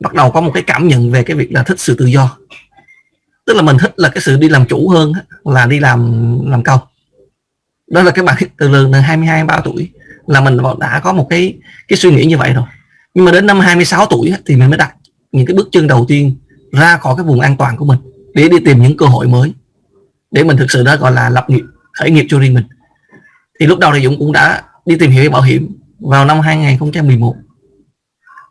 bắt đầu có một cái cảm nhận về cái việc là thích sự tự do tức là mình thích là cái sự đi làm chủ hơn là đi làm làm công. Đó là cái bạn từ từ 22 23 tuổi, là mình đã có một cái cái suy nghĩ như vậy rồi. Nhưng mà đến năm 26 tuổi thì mình mới đặt những cái bước chân đầu tiên ra khỏi cái vùng an toàn của mình, để đi tìm những cơ hội mới, để mình thực sự đó gọi là lập nghiệp, khởi nghiệp cho riêng mình. Thì lúc đầu thì Dũng cũng đã đi tìm hiểu bảo hiểm vào năm 2011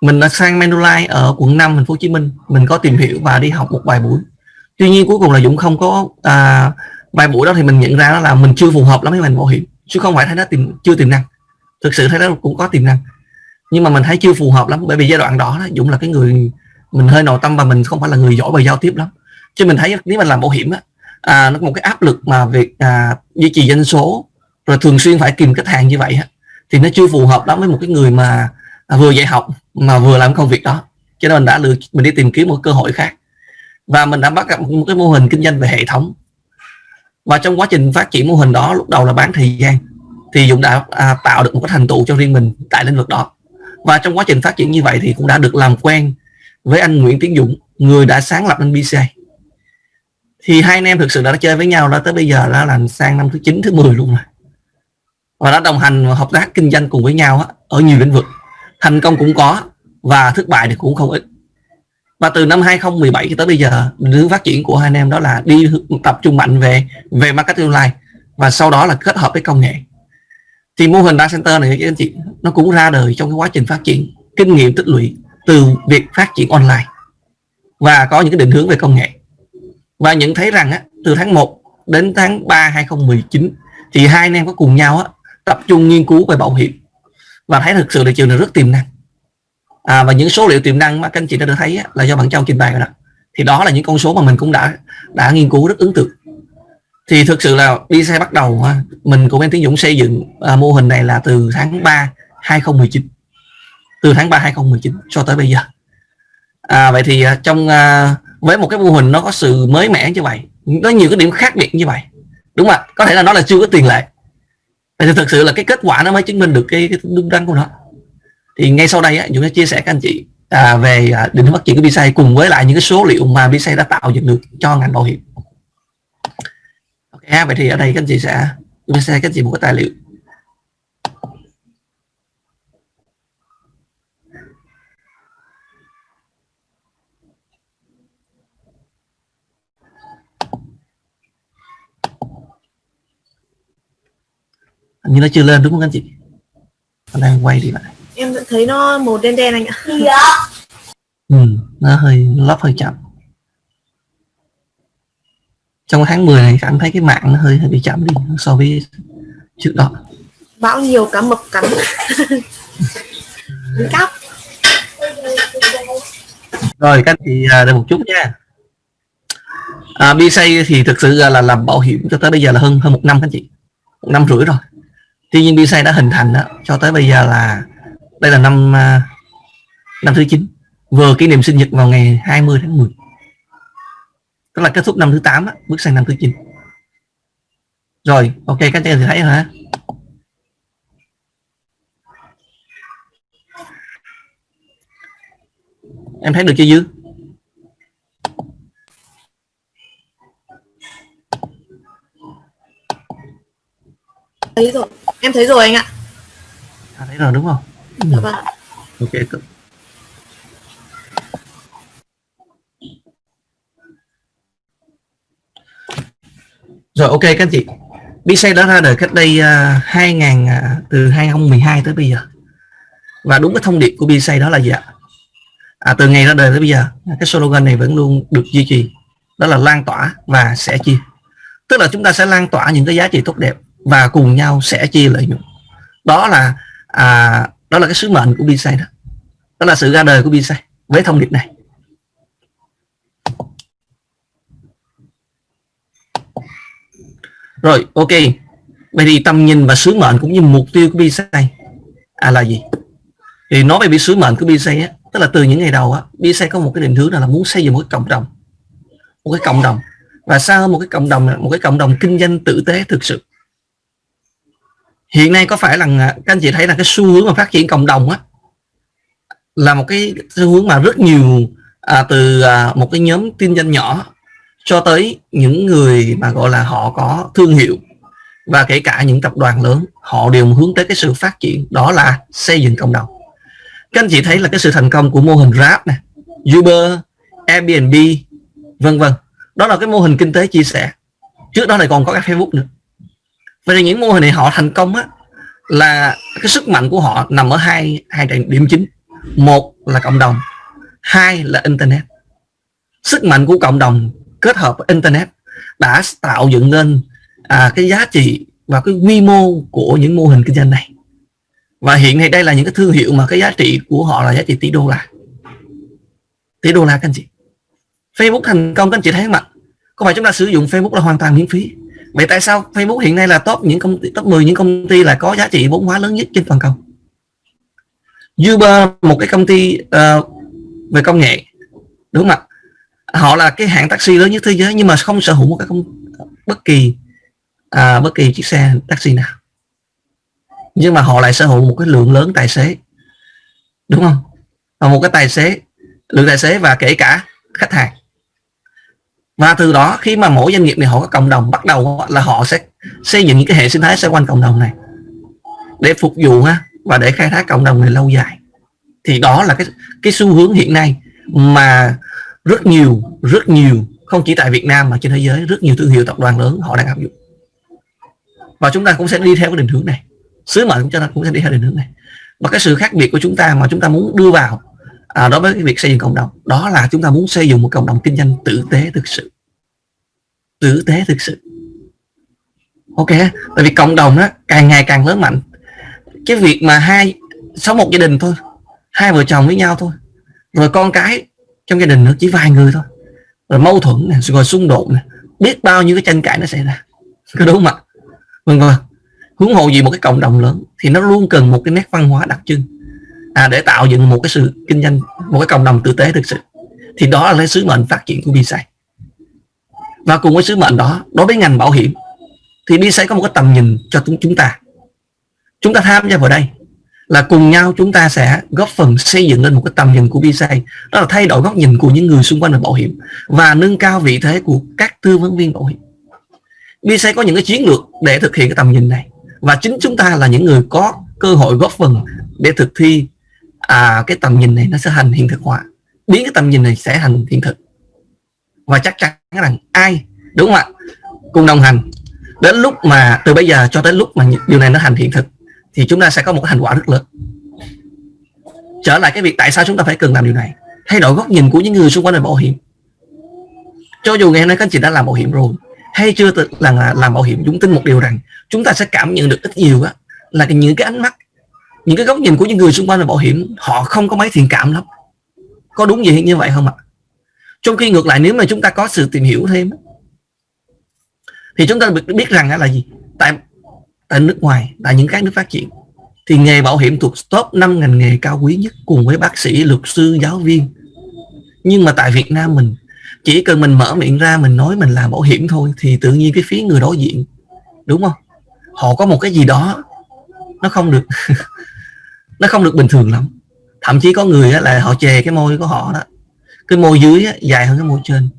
mình đã sang Manulife ở quận 5 thành phố Hồ Chí Minh, mình có tìm hiểu và đi học một vài buổi tuy nhiên cuối cùng là Dũng không có à, vài buổi đó thì mình nhận ra đó là mình chưa phù hợp lắm với ngành bảo hiểm chứ không phải thấy nó tìm chưa tiềm năng. Thực sự thấy nó cũng có tiềm năng. Nhưng mà mình thấy chưa phù hợp lắm bởi vì giai đoạn đó, đó Dũng là cái người mình hơi nội tâm và mình không phải là người giỏi về giao tiếp lắm. Chứ mình thấy nếu mình làm bảo hiểm á, à, nó có một cái áp lực mà việc à, duy trì doanh số rồi thường xuyên phải kìm khách hàng như vậy á, thì nó chưa phù hợp lắm với một cái người mà à, vừa dạy học mà vừa làm công việc đó. Cho nên mình đã lựa mình đi tìm kiếm một cơ hội khác và mình đã bắt gặp một cái mô hình kinh doanh về hệ thống. Và trong quá trình phát triển mô hình đó lúc đầu là bán thời gian thì Dũng đã à, tạo được một cái thành tựu cho riêng mình tại lĩnh vực đó. Và trong quá trình phát triển như vậy thì cũng đã được làm quen với anh Nguyễn Tiến Dũng người đã sáng lập nên BCA thì hai anh em thực sự đã chơi với nhau đó tới bây giờ đã làm sang năm thứ 9 thứ 10 luôn rồi. Và đã đồng hành và hợp tác kinh doanh cùng với nhau ở nhiều lĩnh vực. Thành công cũng có và thất bại thì cũng không ít và từ năm 2017 cho tới bây giờ hướng phát triển của hai anh em đó là đi tập trung mạnh về về marketing online và sau đó là kết hợp với công nghệ. Thì mô hình data center này các anh chị nó cũng ra đời trong cái quá trình phát triển kinh nghiệm tích lũy từ việc phát triển online và có những cái định hướng về công nghệ. Và nhận thấy rằng á, từ tháng 1 đến tháng 3 2019 thì hai anh em có cùng nhau á, tập trung nghiên cứu về bảo hiểm. Và thấy thực sự thị trường này rất tiềm năng à, và những số liệu tiềm năng mà các anh chị đã được thấy á, là do bạn Châu trình bày rồi đó thì đó là những con số mà mình cũng đã đã nghiên cứu rất ấn tượng. Thì thực sự là đi xe bắt đầu mình cùng em Tiến Dũng xây dựng à, mô hình này là từ tháng 3 2019 từ tháng 3 2019 cho tới bây giờ. À, vậy thì à, trong à, với một cái mô hình nó có sự mới mẻ như vậy có nhiều cái điểm khác biệt như vậy đúng không ạ? Có thể là nó là chưa có tiền lệ. Thì thực sự là cái kết quả nó mới chứng minh được cái, cái đúng đắn của nó thì ngay sau đây á, chúng ta chia sẻ các anh chị à, về à, định hướng phát triển của BSA cùng với lại những cái số liệu mà BSA đã tạo dựng được cho ngành bảo hiểm. Ok vậy thì ở đây các anh chị sẽ chia sẽ các anh chị một cái tài liệu. Như nó chưa lên đúng không anh chị? Nó đang quay đi lại em vẫn thấy nó màu đen đen anh ạ. Ừ, nó hơi lắp hơi chậm. Trong tháng 10 này cảm thấy cái mạng nó hơi, hơi bị chậm đi so với trước đó. Bão nhiều cá mập cắn. Cắp. Rồi các anh chị à, đợi một chút nha. À, BSay thì thực sự là làm bảo hiểm cho tới bây giờ là hơn hơn một năm các anh chị. Một năm rưỡi rồi. Tuy nhiên BSay đã hình thành đó, cho tới bây giờ là đây là năm à, năm thứ 9 vừa kỷ niệm sinh nhật vào ngày 20 tháng 10 tức là kết thúc năm thứ 8 á, bước sang năm thứ 9 rồi ok các anh chị thấy hả em thấy được chưa dư? Thấy rồi em thấy rồi anh ạ. À, thấy rồi đúng không dạ vâng. Ok rồi ok các anh chị. BC đã ra đời cách đây uh, 2000 uh, từ 2012 tới bây giờ. Và đúng cái thông điệp của BC đó là gì ạ? À, từ ngày ra đời tới bây giờ cái slogan này vẫn luôn được duy trì. Đó là lan tỏa và sẻ chia. Tức là chúng ta sẽ lan tỏa những cái giá trị tốt đẹp và cùng nhau sẻ chia lợi nhuận. Đó là à, đó là cái sứ mệnh của BSay đó. Đó là sự ra đời của BSay với thông điệp này. Rồi ok. Vậy thì tầm nhìn và sứ mệnh cũng như mục tiêu của BSay à, là gì? Thì nói về cái sứ mệnh của BSay á tức là từ những ngày đầu á BSay có một cái định hướng là muốn xây dựng một cái cộng đồng. Một cái cộng đồng. Và sao một cái cộng đồng một cái cộng đồng kinh doanh tử tế thực sự hiện nay có phải là các anh chị thấy là cái xu hướng mà phát triển cộng đồng á là một cái xu hướng mà rất nhiều à, từ à, một cái nhóm kinh doanh nhỏ cho tới những người mà gọi là họ có thương hiệu và kể cả những tập đoàn lớn họ đều hướng tới cái sự phát triển đó là xây dựng cộng đồng. Các anh chị thấy là cái sự thành công của mô hình Grab này Uber Airbnb vân vân. Đó là cái mô hình kinh tế chia sẻ. Trước đó này còn có cái Facebook nữa. Vậy thì những mô hình này họ thành công á là cái sức mạnh của họ nằm ở hai hai điểm chính. Một là cộng đồng hai là internet. Sức mạnh của cộng đồng kết hợp với internet đã tạo dựng nên à, cái giá trị và cái quy mô của những mô hình kinh doanh này. Và hiện nay đây là những cái thương hiệu mà cái giá trị của họ là giá trị tỷ đô la. Tỷ đô la các anh chị. Facebook thành công các anh chị thấy không ạ? Có phải chúng ta sử dụng Facebook là hoàn toàn miễn phí? Vậy tại sao Facebook hiện nay là top những công ty top 10 những công ty là có giá trị vốn hóa lớn nhất trên toàn cầu? Uber một cái công ty uh, về công nghệ đúng không ạ? Họ là cái hãng taxi lớn nhất thế giới nhưng mà không sở hữu một cái công bất kỳ à, bất kỳ chiếc xe taxi nào. Nhưng mà họ lại sở hữu một cái lượng lớn tài xế đúng không? Và một cái tài xế lượng tài xế và kể cả khách hàng và từ đó, khi mà mỗi doanh nghiệp này họ có cộng đồng, bắt đầu là họ sẽ xây dựng những cái hệ sinh thái xoay quanh cộng đồng này. Để phục vụ ha và để khai thác cộng đồng này lâu dài. Thì đó là cái cái xu hướng hiện nay mà rất nhiều rất nhiều, không chỉ tại Việt Nam mà trên thế giới, rất nhiều thương hiệu tập đoàn lớn họ đang áp dụng. Và chúng ta cũng sẽ đi theo cái định hướng này. Sứ mệnh của chúng ta cũng sẽ đi theo định hướng này. Và cái sự khác biệt của chúng ta mà chúng ta muốn đưa vào à, đối với cái việc xây dựng cộng đồng đó là chúng ta muốn xây dựng một cộng đồng kinh doanh tử tế thực sự. Tử tế thực sự. Ok tại vì cộng đồng đó càng ngày càng lớn mạnh. Cái việc mà hai sống một gia đình thôi hai vợ chồng với nhau thôi rồi con cái trong gia đình nữa chỉ vài người thôi. Rồi mâu thuẫn này rồi xung đột này biết bao nhiêu cái tranh cãi nó xảy ra. Có đúng không ạ? Vâng vâng. Hướng hộ gì một cái cộng đồng lớn thì nó luôn cần một cái nét văn hóa đặc trưng à, để tạo dựng một cái sự kinh doanh một cái cộng đồng tử tế thực sự. Thì đó là cái sứ mệnh phát triển của BSI và cùng với sứ mệnh đó đối với ngành bảo hiểm thì BSI có một cái tầm nhìn cho chúng ta. Chúng ta tham gia vào đây là cùng nhau chúng ta sẽ góp phần xây dựng lên một cái tầm nhìn của BSI đó là thay đổi góc nhìn của những người xung quanh về bảo hiểm và nâng cao vị thế của các tư vấn viên bảo hiểm. BSI có những cái chiến lược để thực hiện cái tầm nhìn này. Và chính chúng ta là những người có cơ hội góp phần để thực thi à, cái tầm nhìn này nó sẽ thành hiện thực hóa. Biến cái tầm nhìn này sẽ thành hiện thực. Và chắc chắn rằng ai đúng không ạ? Cùng đồng hành. Đến lúc mà từ bây giờ cho tới lúc mà điều này nó thành hiện thực thì chúng ta sẽ có một cái thành quả rất lớn. Trở lại cái việc tại sao chúng ta phải cần làm điều này. Thay đổi góc nhìn của những người xung quanh về bảo hiểm. Cho dù ngày hôm nay các anh chị đã làm bảo hiểm rồi hay chưa là làm bảo hiểm chúng tin một điều rằng chúng ta sẽ cảm nhận được ít nhiều á là những cái ánh mắt những cái góc nhìn của những người xung quanh về bảo hiểm, họ không có mấy thiện cảm lắm. Có đúng gì như vậy không ạ? Trong khi ngược lại, nếu mà chúng ta có sự tìm hiểu thêm, thì chúng ta biết rằng là gì? Tại tại nước ngoài, tại những các nước phát triển, thì nghề bảo hiểm thuộc top 5 ngành nghề cao quý nhất cùng với bác sĩ, luật sư, giáo viên. Nhưng mà tại Việt Nam mình, chỉ cần mình mở miệng ra, mình nói mình làm bảo hiểm thôi, thì tự nhiên cái phía người đối diện, đúng không? Họ có một cái gì đó, nó không được. nó không được bình thường lắm. Thậm chí có người là họ chè cái môi của họ đó. Cái môi dưới dài hơn cái môi trên.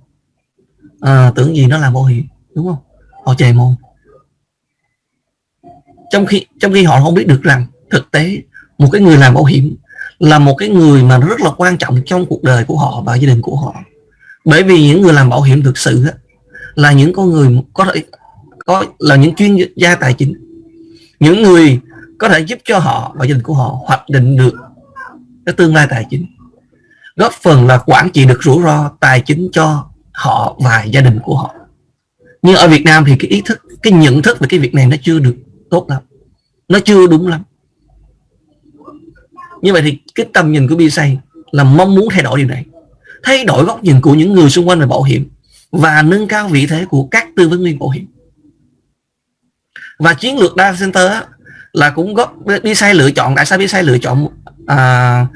À, tưởng gì nó là bảo hiểm đúng không? Họ chè môi. Trong khi trong khi họ không biết được rằng thực tế một cái người làm bảo hiểm là một cái người mà rất là quan trọng trong cuộc đời của họ và gia đình của họ. Bởi vì những người làm bảo hiểm thực sự là những con người có thể có là những chuyên gia tài chính. Những người có thể giúp cho họ và gia đình của họ hoạch định được cái tương lai tài chính. Góp phần là quản trị được rủi ro tài chính cho họ và gia đình của họ. Nhưng ở Việt Nam thì cái ý thức, cái nhận thức về cái việc này nó chưa được tốt lắm. Nó chưa đúng lắm. Như vậy thì cái tầm nhìn của BSA là mong muốn thay đổi điều này. Thay đổi góc nhìn của những người xung quanh về bảo hiểm và nâng cao vị thế của các tư vấn viên bảo hiểm. Và chiến lược data center là cũng góp sai lựa chọn. Tại sao sai lựa chọn? À,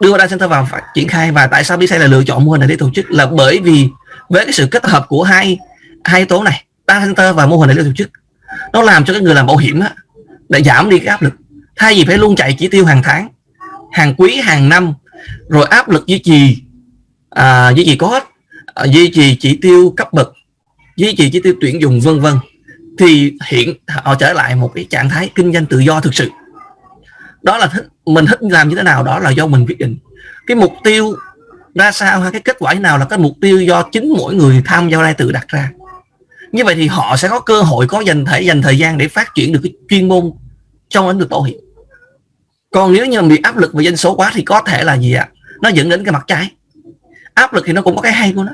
đưa data center vào triển khai. Và tại sao sai là lựa chọn mô hình này để tổ chức? Là bởi vì với cái sự kết hợp của hai hai yếu tố này data center và mô hình này để tổ chức nó làm cho cái người làm bảo hiểm á, để giảm đi cái áp lực. Thay vì phải luôn chạy chỉ tiêu hàng tháng hàng quý hàng năm rồi áp lực duy trì à, duy trì có à, duy trì chỉ tiêu cấp bậc duy trì chỉ tiêu tuyển dụng vân vân thì hiện họ trở lại một cái trạng thái kinh doanh tự do thực sự. Đó là thích, mình thích làm như thế nào đó là do mình quyết định. Cái mục tiêu ra sao hay cái kết quả như nào là cái mục tiêu do chính mỗi người tham gia đây tự đặt ra. Như vậy thì họ sẽ có cơ hội có dành thể dành thời gian để phát triển được cái chuyên môn trong lĩnh vực bảo hiểm. Còn nếu như bị áp lực về dân số quá thì có thể là gì ạ? Nó dẫn đến cái mặt trái. Áp lực thì nó cũng có cái hay của nó.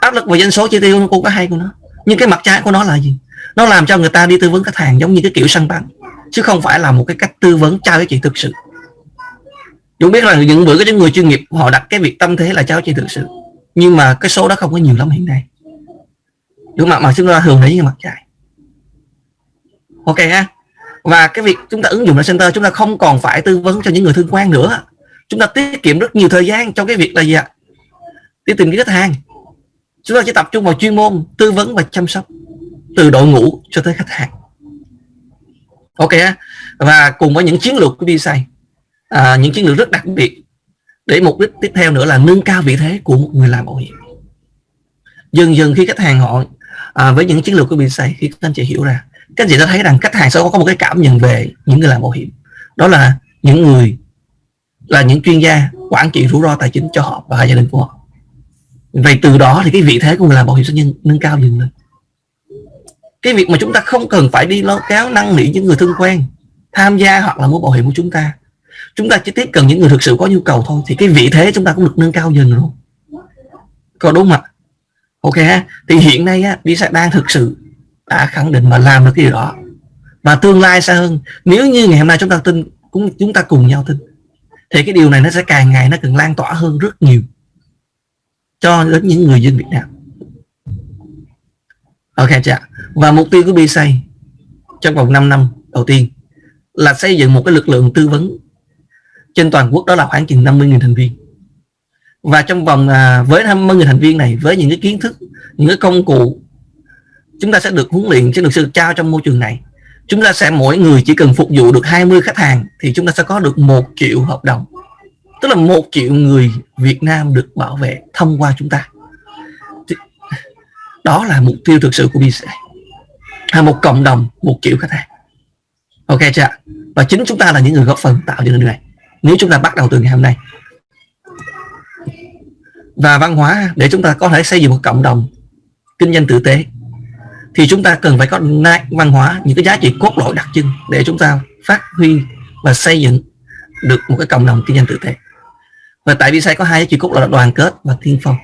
Áp lực về dân số chi tiêu nó cũng có hay của nó nhưng cái mặt trái của nó là gì? Nó làm cho người ta đi tư vấn khách hàng giống như cái kiểu săn bắn, chứ không phải là một cái cách tư vấn trao giá trị thực sự. Dũng biết là những bữa có những người chuyên nghiệp, họ đặt cái việc tâm thế là trao giá trị thực sự, nhưng mà cái số đó không có nhiều lắm hiện nay. Đúng không mà chúng ta thường thấy như mặt trái. Ok ha. Và cái việc chúng ta ứng dụng là center, chúng ta không còn phải tư vấn cho những người thương quan nữa. Chúng ta tiết kiệm rất nhiều thời gian trong cái việc là gì ạ? Đi tìm cái khách hàng chúng ta chỉ tập trung vào chuyên môn tư vấn và chăm sóc từ đội ngũ cho tới khách hàng. Ok và cùng với những chiến lược của DSA à, những chiến lược rất đặc biệt để mục đích tiếp theo nữa là nâng cao vị thế của một người làm bảo hiểm. Dần dần khi khách hàng họ à, với những chiến lược của DSA khi các anh chị hiểu ra các anh chị đã thấy rằng khách hàng sẽ có một cái cảm nhận về những người làm bảo hiểm. Đó là những người là những chuyên gia quản trị rủi ro tài chính cho họ và gia đình của họ vậy từ đó thì cái vị thế của người làm bảo hiểm sẽ nhân, nâng cao dần lên. Cái việc mà chúng ta không cần phải đi lo kéo năn nỉ những người thân quen tham gia hoặc là mua bảo hiểm của chúng ta. Chúng ta chỉ tiếp cận những người thực sự có nhu cầu thôi thì cái vị thế chúng ta cũng được nâng cao dần luôn có đúng không ạ? Ok ha. Thì hiện nay á đi đang thực sự đã khẳng định mà làm được cái điều đó. Và tương lai xa hơn nếu như ngày hôm nay chúng ta tin cũng chúng ta cùng nhau tin thì cái điều này nó sẽ càng ngày nó càng lan tỏa hơn rất nhiều cho đến những người dân Việt Nam. Ok chưa và mục tiêu của BSA trong vòng 5 năm đầu tiên là xây dựng một cái lực lượng tư vấn trên toàn quốc đó là khoảng chừng 50.000 thành viên. Và trong vòng à, với 50.000 thành viên này với những cái kiến thức những cái công cụ chúng ta sẽ được huấn luyện sẽ được sự trao trong môi trường này. Chúng ta sẽ mỗi người chỉ cần phục vụ được 20 khách hàng thì chúng ta sẽ có được một triệu hợp đồng tức là một triệu người Việt Nam được bảo vệ thông qua chúng ta. Đó là mục tiêu thực sự của BCA là một cộng đồng, một triệu khách hàng. Ok chưa và chính chúng ta là những người góp phần tạo ra điều này. Nếu chúng ta bắt đầu từ ngày hôm nay. Và văn hóa, để chúng ta có thể xây dựng một cộng đồng kinh doanh tử tế, thì chúng ta cần phải có văn hóa, những cái giá trị cốt lõi đặc trưng để chúng ta phát huy và xây dựng được một cái cộng đồng kinh doanh tử tế và tại vì sao có hai giá trị cốt là đoàn kết và tiên phong.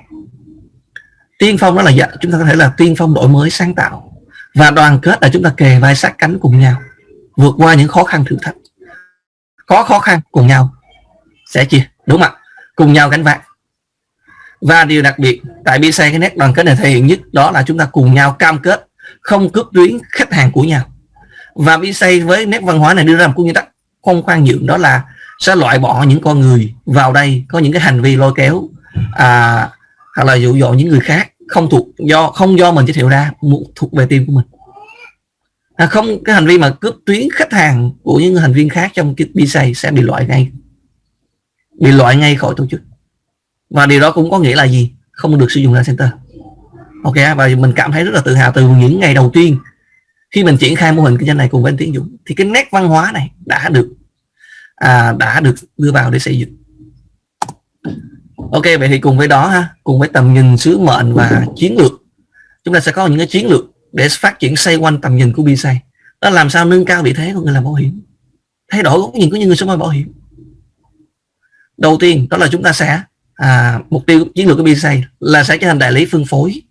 Tiên phong đó là dạ, chúng ta có thể là tiên phong đổi mới sáng tạo. Và đoàn kết là chúng ta kề vai sát cánh cùng nhau vượt qua những khó khăn thử thách. Có khó khăn cùng nhau sẽ chia đúng không ạ? Cùng nhau gánh vác. Và điều đặc biệt tại BC cái nét đoàn kết này thể hiện nhất đó là chúng ta cùng nhau cam kết không cướp tuyến khách hàng của nhau. Và BC với nét văn hóa này đưa ra một nguyên tắc không khoan nhượng đó là sẽ loại bỏ những con người vào đây có những cái hành vi lôi kéo à, hoặc là dụ dỗ những người khác không thuộc do không do mình giới thiệu ra thuộc về team của mình. À, không cái hành vi mà cướp tuyến khách hàng của những thành viên khác trong cái BC sẽ bị loại ngay. Bị loại ngay khỏi tổ chức. Và điều đó cũng có nghĩa là gì? Không được sử dụng data center. Ok và mình cảm thấy rất là tự hào từ những ngày đầu tiên khi mình triển khai mô hình kinh doanh này cùng với anh Tiến Dũng thì cái nét văn hóa này đã được à, đã được đưa vào để xây dựng. Ok vậy thì cùng với đó ha cùng với tầm nhìn sứ mệnh và chiến lược chúng ta sẽ có những cái chiến lược để phát triển xoay quanh tầm nhìn của BSay đó làm sao nâng cao vị thế của người làm bảo hiểm thay đổi góc nhìn của những người sống bảo hiểm. Đầu tiên đó là chúng ta sẽ à, mục tiêu chiến lược của BSay là sẽ trở thành đại lý phân phối.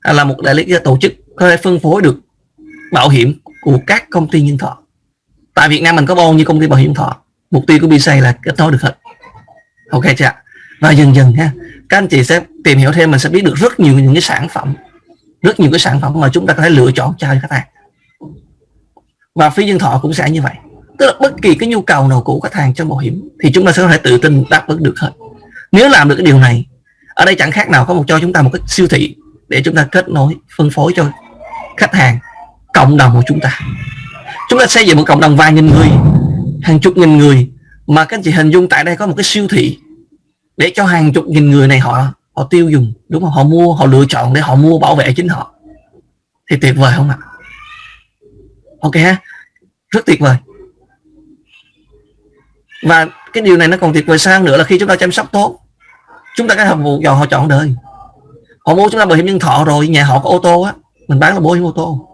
À, là một đại lý tổ chức có thể phân phối được bảo hiểm của các công ty nhân thọ tại Việt Nam mình có bao nhiêu công ty bảo hiểm thọ. Mục tiêu của BC là kết nối được hết. Ok chưa và dần dần ha, các anh chị sẽ tìm hiểu thêm, mình sẽ biết được rất nhiều những cái sản phẩm. Rất nhiều cái sản phẩm mà chúng ta có thể lựa chọn cho khách hàng. Và phí nhân thọ cũng sẽ như vậy. Tức là bất kỳ cái nhu cầu nào của khách hàng trong bảo hiểm thì chúng ta sẽ có thể tự tin đáp ứng được hết. Nếu làm được cái điều này, ở đây chẳng khác nào có một cho chúng ta một cái siêu thị để chúng ta kết nối, phân phối cho khách hàng, cộng đồng của chúng ta chúng ta xây dựng một cộng đồng vài nghìn người, hàng chục nghìn người, mà các anh chị hình dung tại đây có một cái siêu thị để cho hàng chục nghìn người này họ họ tiêu dùng, đúng không? Họ mua, họ lựa chọn để họ mua bảo vệ chính họ. Thì tuyệt vời không ạ? Ok ha. Rất tuyệt vời. Và cái điều này nó còn tuyệt vời sang nữa là khi chúng ta chăm sóc tốt, chúng ta cái hợp vụ dò họ chọn đời. Họ mua chúng ta bảo hiểm nhân thọ rồi, nhà họ có ô tô á, mình bán là bảo hiểm ô tô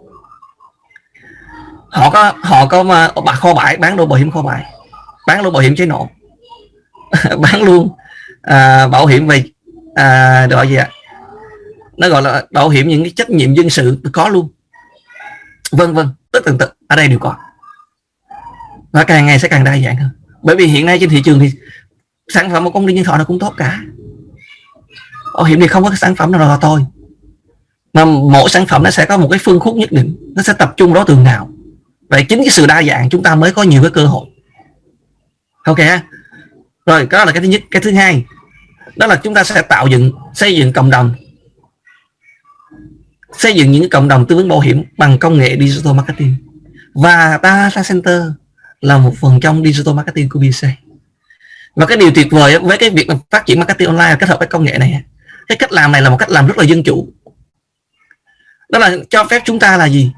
họ có họ có mà bà kho bãi bán đồ bảo hiểm kho bãi. Bán luôn bảo hiểm cháy nổ. Bán luôn à, bảo hiểm về ờ, à, gọi gì ạ? Nó gọi là bảo hiểm những cái trách nhiệm dân sự có luôn. Vân vân tất tần tật ở đây đều có. Và càng ngày sẽ càng đa dạng hơn. Bởi vì hiện nay trên thị trường thì sản phẩm của công ty nhân thọ nó cũng tốt cả. Bảo hiểm thì không có cái sản phẩm nào là thôi mà mỗi sản phẩm nó sẽ có một cái phương khúc nhất định. Nó sẽ tập trung đối tượng nào vậy chính cái sự đa dạng chúng ta mới có nhiều cái cơ hội. Ok rồi đó là cái thứ nhất. Cái thứ hai, đó là chúng ta sẽ tạo dựng, xây dựng cộng đồng. Xây dựng những cộng đồng tư vấn bảo hiểm bằng công nghệ digital marketing. Và data center là một phần trong digital marketing của BC và cái điều tuyệt vời với cái việc phát triển marketing online kết hợp với công nghệ này. Cái cách làm này là một cách làm rất là dân chủ. Đó là cho phép chúng ta là gì?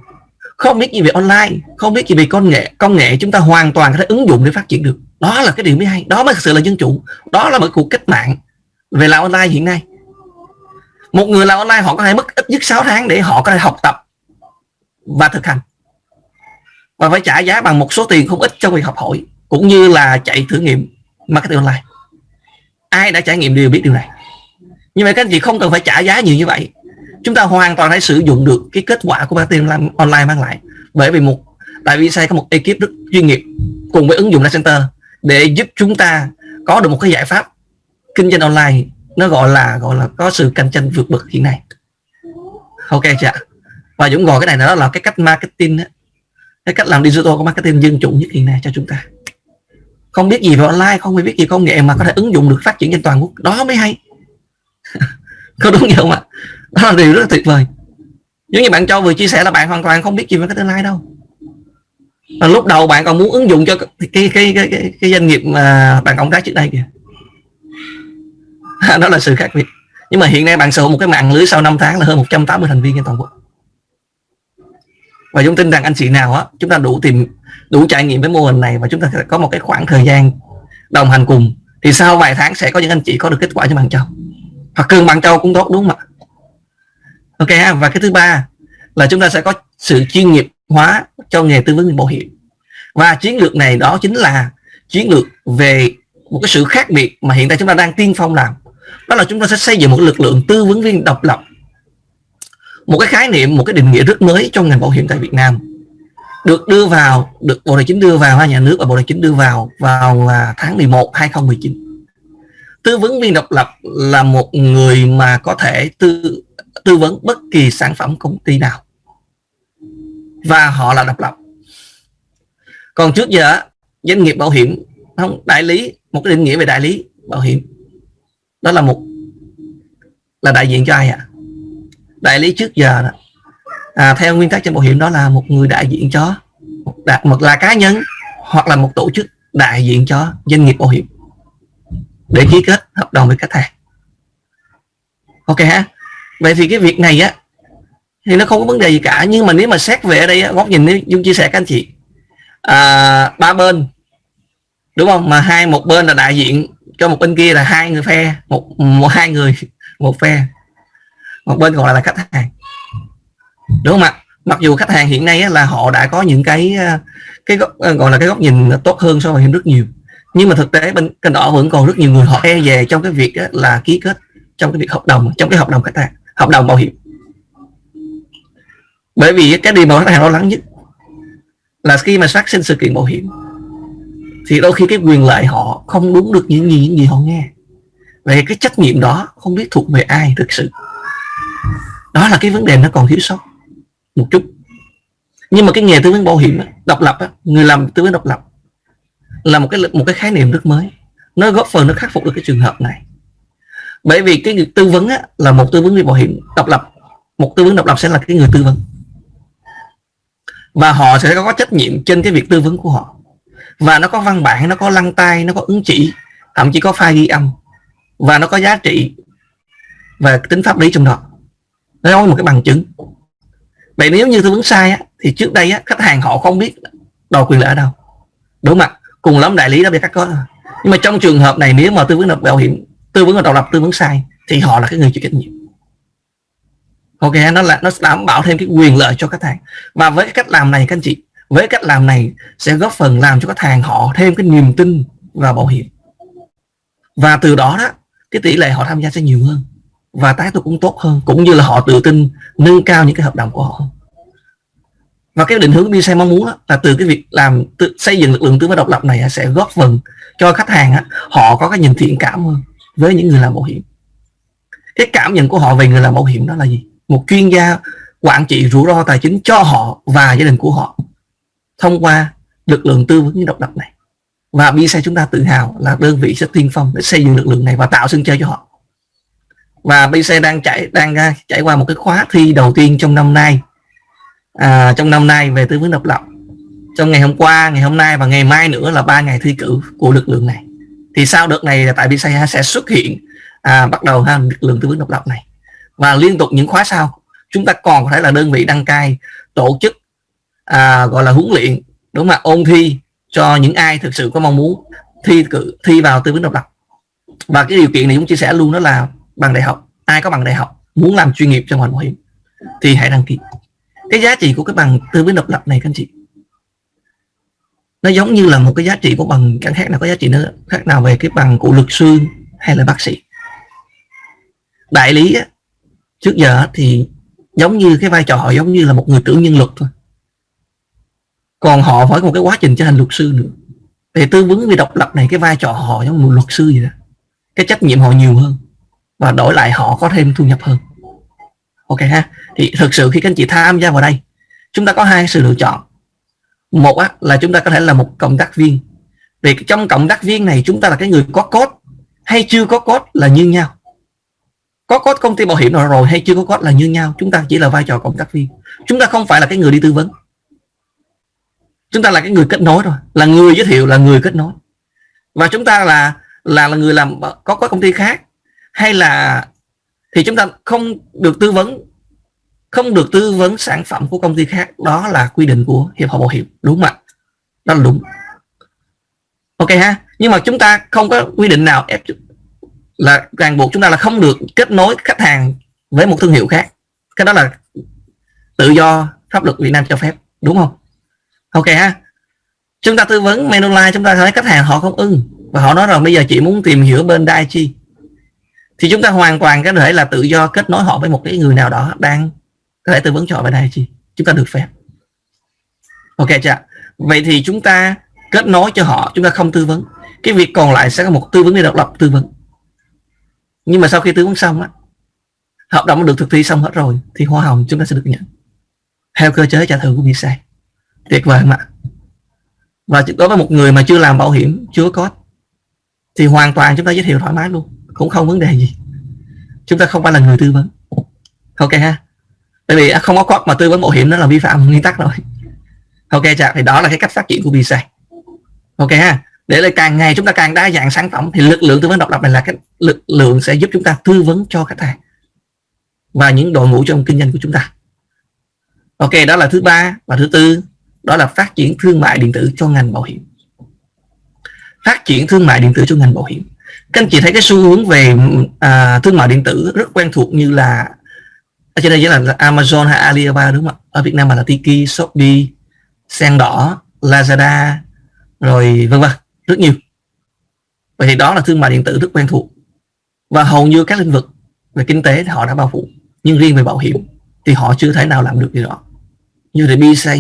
Không biết gì về online, không biết gì về công nghệ công nghệ chúng ta hoàn toàn có thể ứng dụng để phát triển được. Đó là cái điều mới hay, đó mới thực sự là dân chủ, đó là một cuộc cách mạng về làm online hiện nay. Một người làm online họ có thể mất ít nhất 6 tháng để họ có thể học tập và thực hành. Và phải trả giá bằng một số tiền không ít trong việc học hỏi, cũng như là chạy thử nghiệm marketing online. Ai đã trải nghiệm đều biết điều này. Nhưng mà các anh chị không cần phải trả giá nhiều như vậy chúng ta hoàn toàn hãy sử dụng được cái kết quả của marketing online mang lại. Bởi vì một tại vì sai có một ekip rất chuyên nghiệp cùng với ứng dụng Data Center để giúp chúng ta có được một cái giải pháp kinh doanh online. Nó gọi là gọi là có sự cạnh tranh vượt bậc hiện nay. Ok chưa và Dũng gọi cái này đó là cái cách marketing đó. cái cách làm digital của marketing dân chủ nhất hiện nay cho chúng ta. Không biết gì về online, không biết gì công nghệ mà có thể ứng dụng được phát triển trên toàn quốc. Đó mới hay. Có đúng không ạ? Đó là điều rất là tuyệt vời. Giống như bạn Châu vừa chia sẻ là bạn hoàn toàn không biết gì về cái tương lai đâu. Và lúc đầu bạn còn muốn ứng dụng cho cái cái cái cái, cái doanh nghiệp mà bạn cộng tác trước đây kìa. Đó là sự khác biệt. Nhưng mà hiện nay bạn sở hữu một cái mạng lưới sau 5 tháng là hơn 180 thành viên trên toàn quốc. Và chúng tin rằng anh chị nào á chúng ta đủ tìm đủ trải nghiệm với mô hình này và chúng ta sẽ có một cái khoảng thời gian đồng hành cùng thì sau vài tháng sẽ có những anh chị có được kết quả cho bạn châu. Hoặc cường bạn châu cũng tốt đúng không ạ? Ok và cái thứ ba là chúng ta sẽ có sự chuyên nghiệp hóa cho nghề tư vấn bảo hiểm. Và chiến lược này đó chính là chiến lược về một cái sự khác biệt mà hiện tại chúng ta đang tiên phong làm. Đó là chúng ta sẽ xây dựng một lực lượng tư vấn viên độc lập. Một cái khái niệm, một cái định nghĩa rất mới trong ngành bảo hiểm tại Việt Nam. Được đưa vào, được Bộ Tài chính đưa vào nhà nước và Bộ Tài chính đưa vào vào là tháng 11 2019 tư vấn viên độc lập là một người mà có thể tư tư vấn bất kỳ sản phẩm công ty nào. Và họ là độc lập. Còn trước giờ doanh nghiệp bảo hiểm không đại lý một cái định nghĩa về đại lý bảo hiểm. Đó là một là đại diện cho ai ạ? À? đại lý trước giờ đó, à, theo nguyên tắc trong bảo hiểm đó là một người đại diện cho đạt một là cá nhân hoặc là một tổ chức đại diện cho doanh nghiệp bảo hiểm. Để ký kết hợp đồng với khách hàng. Ok ha? Vậy thì cái việc này á thì nó không có vấn đề gì cả. Nhưng mà nếu mà xét về ở đây góc nhìn nếu dung chia sẻ các anh chị. À, ba bên đúng không? Mà hai một bên là đại diện cho một bên kia là hai người phe một một hai người một phe. Một bên còn lại là khách hàng. Đúng không ạ? Mặc dù khách hàng hiện nay là họ đã có những cái à, cái góc, à, gọi là cái góc nhìn tốt hơn so với rất nhiều. Nhưng mà thực tế bên kênh đỏ vẫn còn rất nhiều người họ e về trong cái việc là ký kết trong cái việc hợp đồng trong cái hợp đồng khách hàng hợp đồng bảo hiểm. Bởi vì cái điều mà khách hàng lo lắng nhất là khi mà phát sinh sự kiện bảo hiểm, thì đôi khi cái quyền lợi họ không đúng được những gì những gì họ nghe. Về cái trách nhiệm đó không biết thuộc về ai thực sự. Đó là cái vấn đề nó còn thiếu sót một chút. Nhưng mà cái nghề tư vấn bảo hiểm độc lập người làm tư vấn độc lập là một cái một cái khái niệm rất mới. Nó góp phần, nó khắc phục được cái trường hợp này bởi vì cái người tư vấn á, là một tư vấn viên bảo hiểm độc lập. Một tư vấn độc lập sẽ là cái người tư vấn. Và họ sẽ có trách nhiệm trên cái việc tư vấn của họ. Và nó có văn bản nó có lăng tay nó có ứng chỉ thậm chí có file ghi âm. Và nó có giá trị và tính pháp lý trong đó. Nó có một cái bằng chứng. Vậy nếu như tư vấn sai á, thì trước đây á, khách hàng họ không biết đòi quyền lợi ở đâu. Đúng không ạ cùng lắm đại lý đó bị cắt có nhưng mà trong trường hợp này nếu mà tư vấn độc bảo hiểm tư vấn độc lập tư vấn sai thì họ là cái người chịu trách nhiệm. Ok nó là nó đảm bảo thêm cái quyền lợi cho khách hàng. Và với cái cách làm này các anh chị với cách làm này sẽ góp phần làm cho khách hàng họ thêm cái niềm tin vào bảo hiểm. Và từ đó đó cái tỷ lệ họ tham gia sẽ nhiều hơn và tái tục cũng tốt hơn cũng như là họ tự tin nâng cao những cái hợp đồng của họ và cái định hướng BC mong muốn đó, là từ cái việc làm tự, xây dựng lực lượng tư vấn độc lập này sẽ góp phần cho khách hàng họ có cái nhìn thiện cảm hơn với những người làm bảo hiểm. Cái cảm nhận của họ về người làm bảo hiểm đó là gì? Một chuyên gia quản trị rủi ro tài chính cho họ và gia đình của họ thông qua lực lượng tư vấn độc lập này. Và BSA chúng ta tự hào là đơn vị sẽ tiên phong để xây dựng lực lượng này và tạo sân chơi cho họ. Và BC đang chạy đang à, trải qua một cái khóa thi đầu tiên trong năm nay. À, trong năm nay về tư vấn độc lập. Trong ngày hôm qua ngày hôm nay và ngày mai nữa là ba ngày thi cử của lực lượng này thì sau đợt này là tại BC sẽ xuất hiện à, bắt đầu ha lực lượng tư vấn độc lập này. Và liên tục những khóa sau chúng ta còn có thể là đơn vị đăng cai tổ chức à, gọi là huấn luyện đúng không ạ? Ôn thi cho những ai thực sự có mong muốn thi cử thi vào tư vấn độc lập. Và cái điều kiện này chúng chia sẻ luôn đó là bằng đại học ai có bằng đại học muốn làm chuyên nghiệp trong ngành bảo hiểm thì hãy đăng ký. Cái giá trị của cái bằng tư vấn độc lập này các anh chị nó giống như là một cái giá trị của bằng chẳng khác nào có giá trị nữa khác nào về cái bằng của luật sư hay là bác sĩ. Đại lý á, trước giờ thì giống như cái vai trò họ giống như là một người trưởng nhân luật thôi. Còn họ phải có một cái quá trình trở thành luật sư nữa. Về tư vấn về độc lập này cái vai trò họ giống một luật sư vậy đó. Cái trách nhiệm họ nhiều hơn và đổi lại họ có thêm thu nhập hơn. Ok ha? Thì thực sự khi các anh chị tham gia vào đây chúng ta có hai sự lựa chọn một á, là chúng ta có thể là một cộng tác viên. Vì trong cộng tác viên này chúng ta là cái người có cốt hay chưa có cốt là như nhau. Có cốt công ty bảo hiểm nào rồi hay chưa có cốt là như nhau. Chúng ta chỉ là vai trò cộng tác viên. Chúng ta không phải là cái người đi tư vấn. Chúng ta là cái người kết nối rồi là người giới thiệu là người kết nối. Và chúng ta là là là người làm có có công ty khác hay là thì chúng ta không được tư vấn không được tư vấn sản phẩm của công ty khác, đó là quy định của hiệp hội bảo hiểm. Đúng không ạ? Đó là đúng. Ok ha. Nhưng mà chúng ta không có quy định nào ép là ràng buộc chúng ta là không được kết nối khách hàng với một thương hiệu khác. Cái đó là tự do pháp luật Việt Nam cho phép. Đúng không? Ok ha. Chúng ta tư vấn Manulife chúng ta thấy khách hàng họ không ưng và họ nói rằng bây giờ chị muốn tìm hiểu bên Daichi thì chúng ta hoàn toàn có thể là tự do kết nối họ với một cái người nào đó đang có thể tư vấn cho họ về đây chị chúng ta được phép. Ok chưa vậy thì chúng ta kết nối cho họ, chúng ta không tư vấn. Cái việc còn lại sẽ có một tư vấn viên độc lập tư vấn. Nhưng mà sau khi tư vấn xong á, hợp đồng được thực thi xong hết rồi, thì hoa hồng chúng ta sẽ được nhận. Theo cơ chế trả thưởng của visa. Tuyệt vời mà và đối với một người mà chưa làm bảo hiểm, chưa có, thì hoàn toàn chúng ta giới thiệu thoải mái luôn. Cũng không vấn đề gì. Chúng ta không phải là người tư vấn. Ok ha? Bởi vì không có code mà tư vấn bảo hiểm nó là vi phạm nguyên tắc rồi. Ok chả thì đó là cái cách phát triển của visa. Ok ha để là càng ngày chúng ta càng đa dạng sản phẩm thì lực lượng tư vấn độc lập này là cái lực lượng sẽ giúp chúng ta tư vấn cho khách hàng và những đội ngũ trong kinh doanh của chúng ta. Ok đó là thứ ba và thứ tư đó là phát triển thương mại điện tử cho ngành bảo hiểm. Phát triển thương mại điện tử cho ngành bảo hiểm. Các anh chị thấy cái xu hướng về à, thương mại điện tử rất quen thuộc như là ở trên đây là Amazon hay Alibaba đúng không ạ? Ở Việt Nam mà là Tiki, Shopee, Sen đỏ, Lazada rồi vân vân rất nhiều. Vậy thì đó là thương mại điện tử rất quen thuộc. Và hầu như các lĩnh vực về kinh tế thì họ đã bao phủ nhưng riêng về bảo hiểm thì họ chưa thể nào làm được điều đó. Như thì BSA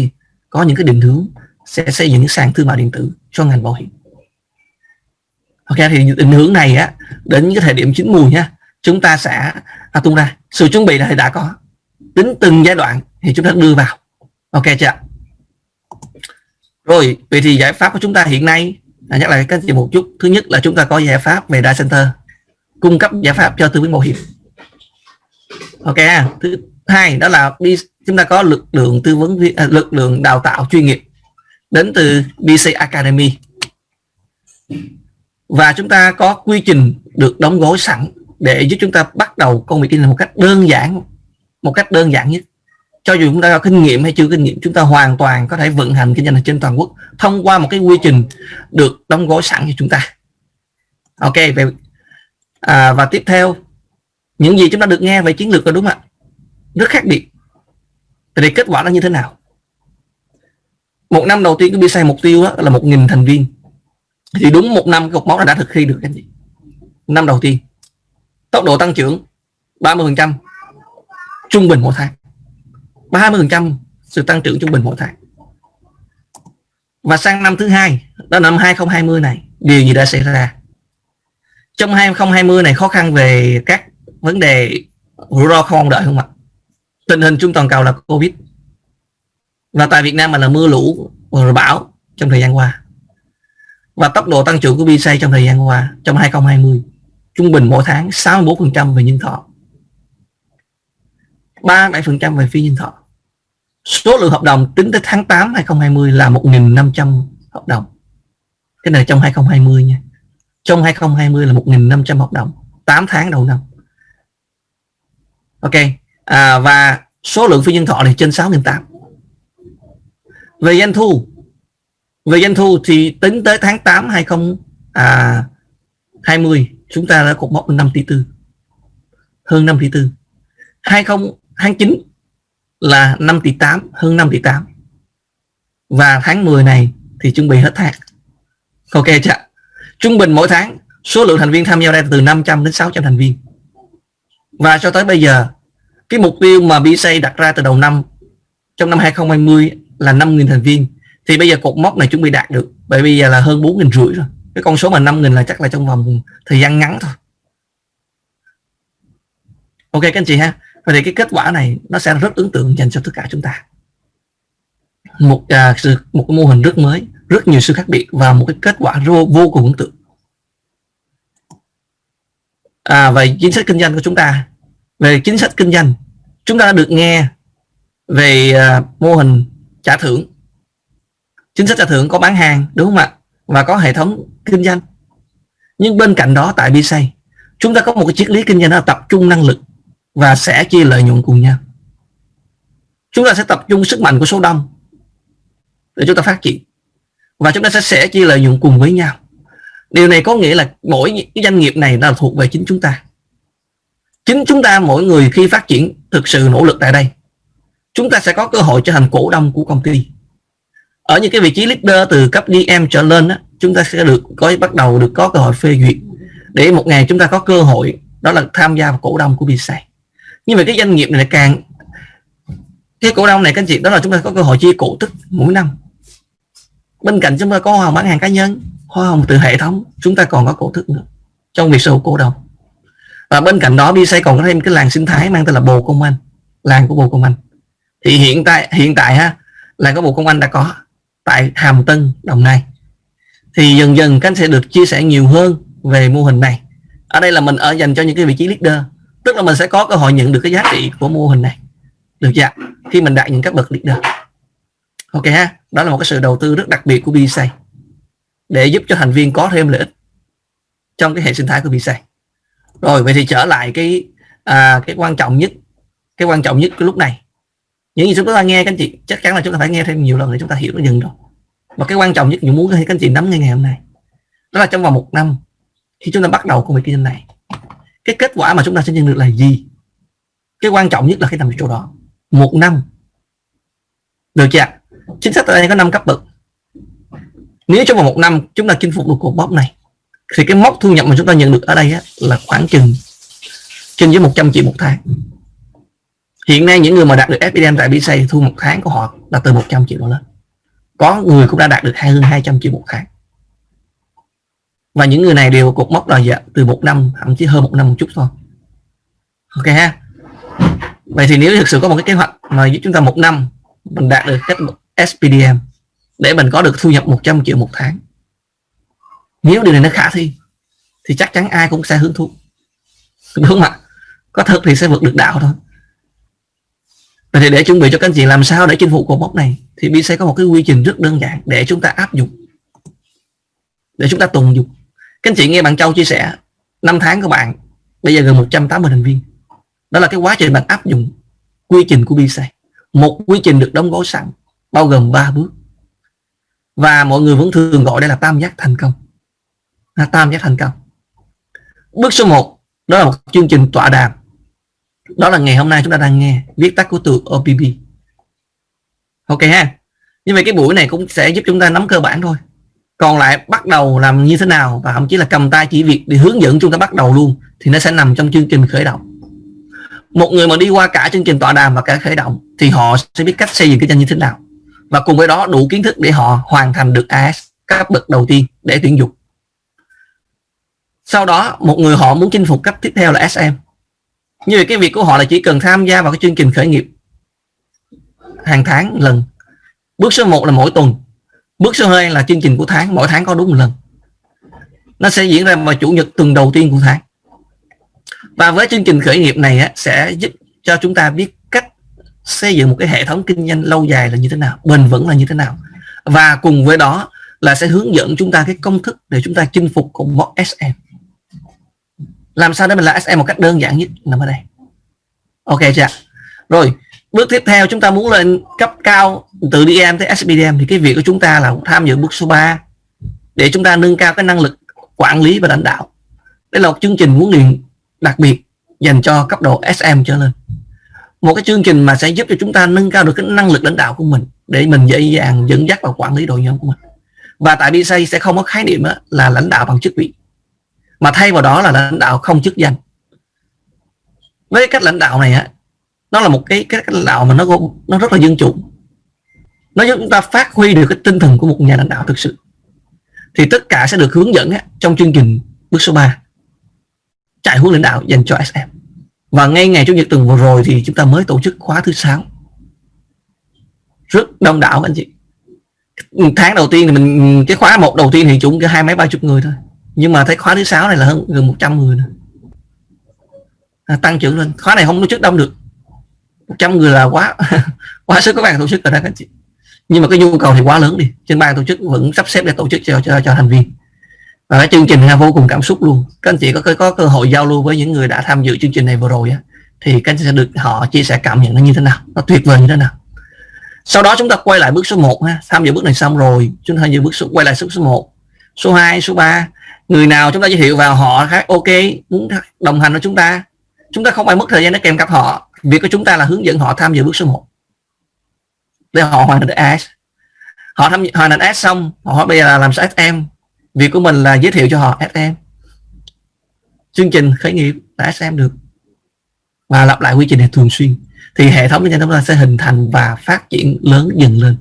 có những cái định hướng sẽ xây dựng những sàn thương mại điện tử cho ngành bảo hiểm. Ok thì định hướng này á đến những cái thời điểm chín mùi nha chúng ta sẽ à, tung ra. Sự chuẩn bị này đã có. Tính từng giai đoạn thì chúng ta đưa vào. Ok chưa rồi vậy thì giải pháp của chúng ta hiện nay à, nhắc lại các chị một chút. Thứ nhất là chúng ta có giải pháp về data center cung cấp giải pháp cho tư vấn bảo hiểm. Ok thứ hai đó là đi chúng ta có lực lượng tư vấn à, lực lượng đào tạo chuyên nghiệp đến từ BC Academy. Và chúng ta có quy trình được đóng gói sẵn để giúp chúng ta bắt đầu công việc kinh doanh một cách đơn giản một cách đơn giản nhất. Cho dù chúng ta có kinh nghiệm hay chưa kinh nghiệm chúng ta hoàn toàn có thể vận hành kinh doanh trên toàn quốc thông qua một cái quy trình được đóng gói sẵn cho chúng ta. Ok về à, và tiếp theo những gì chúng ta được nghe về chiến lược là đúng không ạ. Rất khác biệt. Thì kết quả nó như thế nào? Một năm đầu tiên cái BSA mục tiêu là một nghìn thành viên. Thì đúng một năm cột mốc đã thực thi được anh chị năm đầu tiên tốc độ tăng trưởng 30 phần trăm trung bình mỗi tháng. 30 phần trăm sự tăng trưởng trung bình mỗi tháng. Và sang năm thứ hai, đó năm 2020 này, điều gì đã xảy ra? Trong 2020 này, khó khăn về các vấn đề rủi ro không đợi không ạ? Tình hình chung toàn cầu là covid. Và tại Việt Nam mà là mưa lũ và bão trong thời gian qua. Và tốc độ tăng trưởng của BC trong thời gian qua, trong 2020 trung bình mỗi tháng 64% về nhân thọ 37% về phi nhân thọ. Số lượng hợp đồng tính tới tháng 8 2020 là 1.500 hợp đồng. Cái này trong 2020 nha. Trong 2020 là 1.500 hợp đồng 8 tháng đầu năm. Ok à, và số lượng phi nhân thọ này trên 6.800 về doanh thu về doanh thu thì tính tới tháng 8 2020 chúng ta đã cột mốc 5 tỷ tư. Hơn 5 tỷ tư. 2029 là 5 tỷ 8 hơn 5 tỷ 8 và tháng 10 này thì chuẩn bị hết tháng ok chưa? Trung bình mỗi tháng, số lượng thành viên tham gia đây từ 500 đến 600 thành viên. Và cho tới bây giờ, cái mục tiêu mà BSA đặt ra từ đầu năm, trong năm 2020 là 5.000 thành viên. Thì bây giờ cột mốc này chuẩn bị đạt được, bởi bây giờ là hơn 4.000 rưỡi rồi cái con số mà 5.000 là chắc là trong vòng thời gian ngắn thôi. Ok các anh chị ha. Vậy thì cái kết quả này nó sẽ rất ấn tượng dành cho tất cả chúng ta. Một à, sự một cái mô hình rất mới rất nhiều sự khác biệt và một cái kết quả vô, vô cùng ấn tượng. À, về chính sách kinh doanh của chúng ta. Về chính sách kinh doanh chúng ta đã được nghe về à, mô hình trả thưởng. Chính sách trả thưởng có bán hàng đúng không ạ? Và có hệ thống kinh doanh. Nhưng bên cạnh đó tại BSA chúng ta có một cái triết lý kinh doanh là tập trung năng lực và sẽ chia lợi nhuận cùng nhau. Chúng ta sẽ tập trung sức mạnh của số đông để chúng ta phát triển và chúng ta sẽ sẽ chia lợi nhuận cùng với nhau. Điều này có nghĩa là mỗi cái doanh nghiệp này là thuộc về chính chúng ta. Chính chúng ta mỗi người khi phát triển thực sự nỗ lực tại đây chúng ta sẽ có cơ hội trở thành cổ đông của công ty. Ở những cái vị trí leader từ cấp DM trở lên đó, chúng ta sẽ được có, bắt đầu được có cơ hội phê duyệt để một ngày chúng ta có cơ hội, đó là tham gia vào cổ đông của BC nhưng mà cái doanh nghiệp này càng, cái cổ đông này các anh chị, đó là chúng ta có cơ hội chia cổ tức mỗi năm. Bên cạnh chúng ta có hoa hồng bán hàng cá nhân, hoa hồng từ hệ thống, chúng ta còn có cổ tức nữa trong việc sở hữu cổ đông. Và bên cạnh đó BC còn có thêm cái làng sinh thái mang tên là bồ công anh, làng của bồ công anh. Thì hiện tại hiện tại ha, làng của bồ công anh đã có tại hàm tân, đồng nai thì dần dần các anh sẽ được chia sẻ nhiều hơn về mô hình này. Ở đây là mình ở dành cho những cái vị trí leader tức là mình sẽ có cơ hội nhận được cái giá trị của mô hình này. Được chưa khi mình đạt những các bậc leader. Ok ha đó là một cái sự đầu tư rất đặc biệt của BSA để giúp cho thành viên có thêm lợi ích trong cái hệ sinh thái của BSA rồi vậy thì trở lại cái à, cái quan trọng nhất cái quan trọng nhất cái lúc này. Những gì chúng ta nghe các anh chị chắc chắn là chúng ta phải nghe thêm nhiều lần để chúng ta hiểu nó dần rồi và cái quan trọng nhất những muốn các anh chị nắm ngay ngày hôm nay. Đó là trong vòng một năm khi chúng ta bắt đầu công việc kinh doanh này cái kết quả mà chúng ta sẽ nhận được là gì? Cái quan trọng nhất là cái nằm ở chỗ đó. Một năm. Được chưa chính sách ở đây có năm cấp bậc. Nếu trong vòng một năm chúng ta chinh phục được cột mốc này thì cái mốc thu nhập mà chúng ta nhận được ở đây á, là khoảng chừng trên dưới 100 triệu một tháng. Hiện nay những người mà đạt được FPM tại BC thu một tháng của họ là từ 100 triệu đổ lên có người cũng đã đạt được hơn 200 triệu một tháng. Và những người này đều cột mốc là dạ, từ một năm thậm chí hơn một năm một chút thôi. Ok ha? Vậy thì nếu thực sự có một cái kế hoạch mà giúp chúng ta một năm mình đạt được cách SPDM để mình có được thu nhập 100 triệu một tháng nếu điều này nó khả thi thì chắc chắn ai cũng sẽ hứng thú đúng không ạ. Có thật thì sẽ vượt được đạo thôi. Vậy thì để chuẩn bị cho các anh chị làm sao để chinh phục cột mốc này? Thì bi sẽ có một cái quy trình rất đơn giản để chúng ta áp dụng, để chúng ta tùng dụng. Các anh chị nghe bạn Châu chia sẻ, năm tháng của bạn, bây giờ gần 180 thành viên. Đó là cái quá trình bạn áp dụng quy trình của BC một quy trình được đóng gói sẵn, bao gồm 3 bước. Và mọi người vẫn thường gọi đây là tam giác thành công. Là tam giác thành công. Bước số 1 đó là một chương trình tọa đàm. Đó là ngày hôm nay chúng ta đang nghe viết tắt của từ OPP ok ha. Như vậy cái buổi này cũng sẽ giúp chúng ta nắm cơ bản thôi. Còn lại bắt đầu làm như thế nào và thậm chí là cầm tay chỉ việc để hướng dẫn chúng ta bắt đầu luôn thì nó sẽ nằm trong chương trình khởi động. Một người mà đi qua cả chương trình tọa đàm và cả khởi động thì họ sẽ biết cách xây dựng cái doanh như thế nào. Và cùng với đó đủ kiến thức để họ hoàn thành được AS cấp bậc đầu tiên để tuyển dụng. Sau đó, một người họ muốn chinh phục cấp tiếp theo là SM như vậy cái việc của họ là chỉ cần tham gia vào cái chương trình khởi nghiệp hàng tháng lần. Bước số 1 là mỗi tuần. Bước số 2 là chương trình của tháng. Mỗi tháng có đúng một lần. Nó sẽ diễn ra vào chủ nhật tuần đầu tiên của tháng. Và với chương trình khởi nghiệp này á, sẽ giúp cho chúng ta biết cách xây dựng một cái hệ thống kinh doanh lâu dài là như thế nào bền vững là như thế nào. Và cùng với đó là sẽ hướng dẫn chúng ta cái công thức để chúng ta chinh phục cùng một SM làm sao để mình là SM một cách đơn giản nhất? Nằm ở đây. Ok chưa rồi bước tiếp theo chúng ta muốn lên cấp cao từ DM tới SPDM thì cái việc của chúng ta là tham dự bước số 3 để chúng ta nâng cao cái năng lực quản lý và lãnh đạo. Đây là một chương trình huấn luyện đặc biệt dành cho cấp độ SM trở lên. Một cái chương trình mà sẽ giúp cho chúng ta nâng cao được cái năng lực lãnh đạo của mình để mình dễ dàng dẫn dắt và quản lý đội nhóm của mình. Và tại BSA sẽ không có khái niệm là lãnh đạo bằng chức vị, mà thay vào đó là lãnh đạo không chức danh. Với cách lãnh đạo này á nó là một cái cách lãnh đạo mà nó nó rất là dân chủ. Nó giúp chúng ta phát huy được cái tinh thần của một nhà lãnh đạo thực sự. Thì tất cả sẽ được hướng dẫn trong chương trình bước số 3 trại huấn lãnh đạo dành cho SM và ngay ngày chủ nhật tuần vừa rồi thì chúng ta mới tổ chức khóa thứ sáu. Rất đông đảo anh chị. Tháng đầu tiên thì mình cái khóa một đầu tiên thì chúng cái hai mấy ba chục người thôi. Nhưng mà thấy khóa thứ sáu này là hơn gần 100 người nữa. À, tăng trưởng lên. Khóa này không tổ chức đông được. 100 người là quá quá sức các bạn tổ chức rồi đó các anh chị. Nhưng mà cái nhu cầu thì quá lớn đi. Trên ban tổ chức vẫn sắp xếp để tổ chức cho cho, cho thành viên. Và cái chương trình là vô cùng cảm xúc luôn. Các anh chị có có cơ hội giao lưu với những người đã tham dự chương trình này vừa rồi á thì các anh sẽ được họ chia sẻ cảm nhận nó như thế nào nó tuyệt vời như thế nào. Sau đó chúng ta quay lại bước số 1 ha. Tham dự bước này xong rồi chúng ta dự bước số quay lại bước số 1 số 2 số 3 người nào chúng ta giới thiệu vào họ khác ok muốn đồng hành với chúng ta. Chúng ta không phải mất thời gian để kèm cặp họ việc của chúng ta là hướng dẫn họ tham dự bước số 1 để họ hoàn thành được AS họ tham hoàn thành AS xong, họ bây giờ là làm sao SM việc của mình là giới thiệu cho họ SM chương trình khởi nghiệp đã SM được. Và lặp lại quy trình này thường xuyên. Thì hệ thống của chúng ta sẽ hình thành và phát triển lớn dần lên.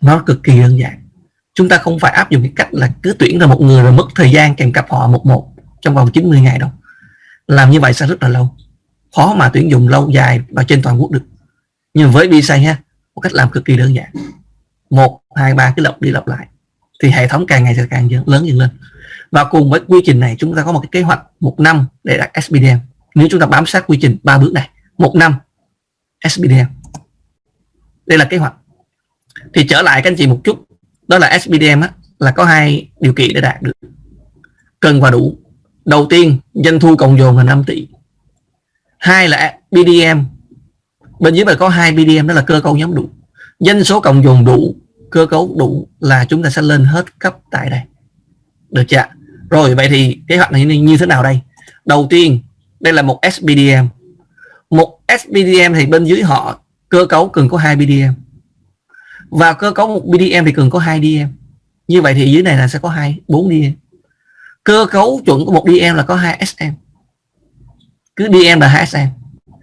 Nó cực kỳ đơn giản. Chúng ta không phải áp dụng cái cách là cứ tuyển ra một người rồi mất thời gian kèm cặp họ một một trong vòng 90 ngày đâu. Làm như vậy sẽ rất là lâu khó mà tuyển dụng lâu dài và trên toàn quốc được. Nhưng với visa ha một cách làm cực kỳ đơn giản. Một hai ba cái lọc đi lặp lại. Thì hệ thống càng ngày sẽ càng lớn dần lên. Và cùng với quy trình này chúng ta có một cái kế hoạch một năm để đạt SPDM nếu chúng ta bám sát quy trình ba bước này một năm SPDM đây là kế hoạch. Thì trở lại các anh chị một chút. Đó là SPDM á, là có hai điều kiện để đạt được. Cần và đủ. Đầu tiên doanh thu cộng dồn là 5 tỷ hai là BDM bên dưới này có hai BDM đó là cơ cấu nhóm đủ. Dân số cộng dồn đủ, cơ cấu đủ là chúng ta sẽ lên hết cấp tại đây. Được chưa rồi, vậy thì kế hoạch này như thế nào đây? Đầu tiên, đây là một SBDM một SBDM thì bên dưới họ, cơ cấu cần có hai BDM và cơ cấu một BDM thì cần có hai DM như vậy thì dưới này là sẽ có hai, bốn DM cơ cấu chuẩn của một DM là có hai SM cứ DM là hai xem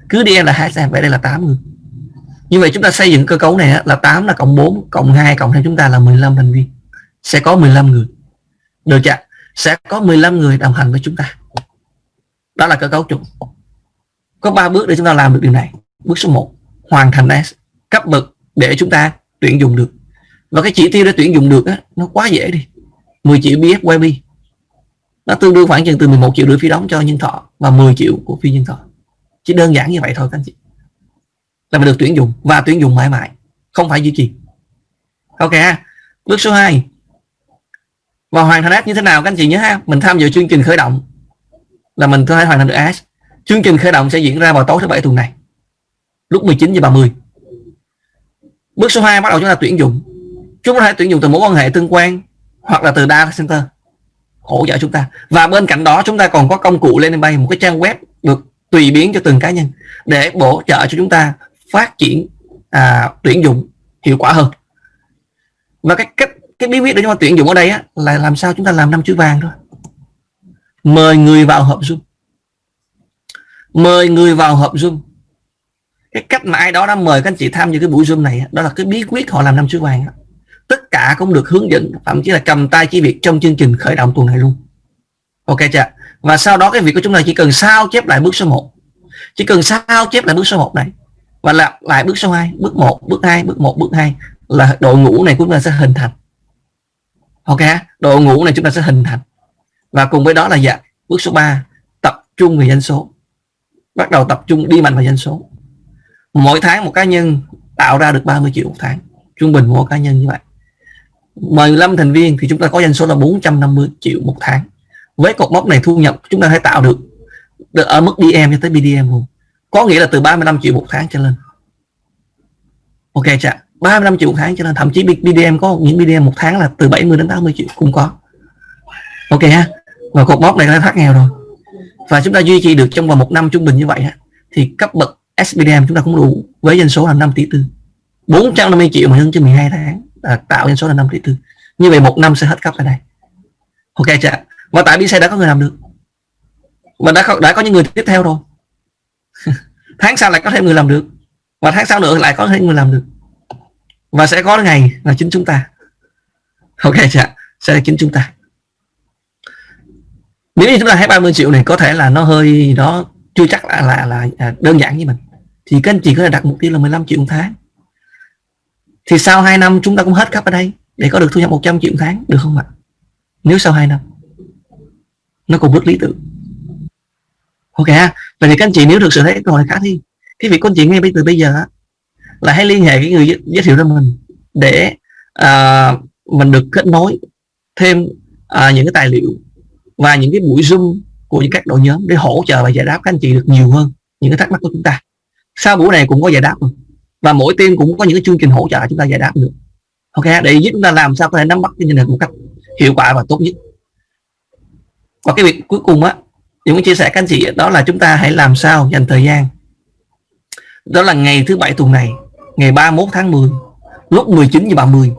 cứ DM là hai xem vậy đây là 8 người. Như vậy chúng ta xây dựng cơ cấu này là 8 là cộng 4 cộng 2 cộng thêm chúng ta là 15 thành viên. Sẽ có 15 người. Được chưa sẽ có 15 người đồng hành với chúng ta. Đó là cơ cấu chuẩn có 3 bước để chúng ta làm được điều này. Bước số 1 hoàn thành S cấp bậc để chúng ta tuyển dụng được. Và cái chỉ tiêu để tuyển dụng được á, nó quá dễ đi. 10 triệu BFYB nó tương đương khoảng chừng từ 11 triệu rưỡi phí đóng cho nhân thọ và 10 triệu của phi nhân thọ. Chỉ đơn giản như vậy thôi, các anh chị. Là mình được tuyển dụng và tuyển dụng mãi mãi, không phải duy trì. Ok bước số 2 và hoàn thành ads như thế nào, các anh chị nhớ ha. Mình tham dự chương trình khởi động. Là mình có thể hoàn thành được ads chương trình khởi động sẽ diễn ra vào tối thứ bảy tuần này. Lúc 19 giờ 30 bước số 2 bắt đầu chúng ta tuyển dụng. Chúng ta có thể tuyển dụng từ mối quan hệ tương quan hoặc là từ data center hỗ trợ chúng ta. Và bên cạnh đó chúng ta còn có công cụ lên bay một cái trang web được tùy biến cho từng cá nhân để bổ trợ cho chúng ta phát triển à, tuyển dụng hiệu quả hơn. Và cái cách cái bí quyết để chúng ta tuyển dụng ở đây á, là làm sao chúng ta làm năm chữ vàng thôi. Mời người vào hợp zoom. Mời người vào hợp zoom. Cái cách mà ai đó đã mời các anh chị tham dự cái buổi zoom này đó là cái bí quyết họ làm năm chữ vàng tất cả cũng được hướng dẫn, thậm chí là cầm tay chỉ việc trong chương trình khởi động tuần này luôn. Ok chưa? Và sau đó cái việc của chúng ta chỉ cần sao chép lại bước số 1 chỉ cần sao chép lại bước số 1 này, và lặp lại bước số 2 bước 1 bước 2 bước 1 bước 2 là đội ngũ này của chúng ta sẽ hình thành. Ok đội ngũ này chúng ta sẽ hình thành. Và cùng với đó là dạ bước số 3 tập trung về dân số. Bắt đầu tập trung đi mạnh vào dân số. Mỗi tháng một cá nhân tạo ra được 30 triệu một tháng. Trung bình mỗi cá nhân như vậy. 15 thành viên thì chúng ta có doanh số là 450 triệu một tháng. Với cột mốc này thu nhập chúng ta hãy tạo được, được ở mức DM cho tới BDM luôn. Có nghĩa là từ 35 triệu một tháng trở lên. Ok chưa? 35 triệu một tháng cho nên thậm chí BDM có những BDM một tháng là từ 70 đến 80 triệu cũng có. Ok ha? Và cột mốc này đã thoát nghèo rồi. Và chúng ta duy trì được trong vòng một năm trung bình như vậy thì cấp bậc SBDM chúng ta cũng đủ với doanh số là 5 tỷ tư. 450 triệu mà nhân cho 12 tháng à, tạo doanh số là 5 tỷ tư. Như vậy một năm sẽ hết cấp ở đây ok chưa và tại BC đã có người làm được. Và đã có, đã có những người tiếp theo rồi. Tháng sau lại có thêm người làm được. Và tháng sau nữa lại có thêm người làm được. Và sẽ có ngày là chính chúng ta. Ok chưa sẽ là chính chúng ta. Nếu như chúng ta thấy 30 triệu này có thể là nó hơi nó chưa chắc là là, là, là đơn giản như mình. Thì các anh chị có thể đặt mục tiêu là 15 triệu một tháng thì sau 2 năm chúng ta cũng hết cấp ở đây để có được thu nhập 100 triệu một tháng được không ạ? Nếu sau 2 năm nó còn bước lý tưởng. Ok ha? Vậy thì các anh chị nếu thực sự thấy câu hỏi khá thi cái việc con chị ngay từ bây giờ là hãy liên hệ với người giới thiệu cho mình để uh, mình được kết nối thêm uh, những cái tài liệu và những cái buổi zoom của những các đội nhóm để hỗ trợ và giải đáp các anh chị được nhiều hơn những cái thắc mắc của chúng ta. Sau buổi này cũng có giải đáp rồi và mỗi team cũng có những cái chương trình hỗ trợ chúng ta giải đáp được. Ok, để giúp chúng ta làm sao có thể nắm bắt cái này một cách hiệu quả và tốt nhất. Và cái việc cuối cùng á những chia sẻ các anh chị, đó là chúng ta hãy làm sao dành thời gian. Đó là ngày thứ bảy tuần này, ngày 31 tháng 10 lúc 19 giờ 30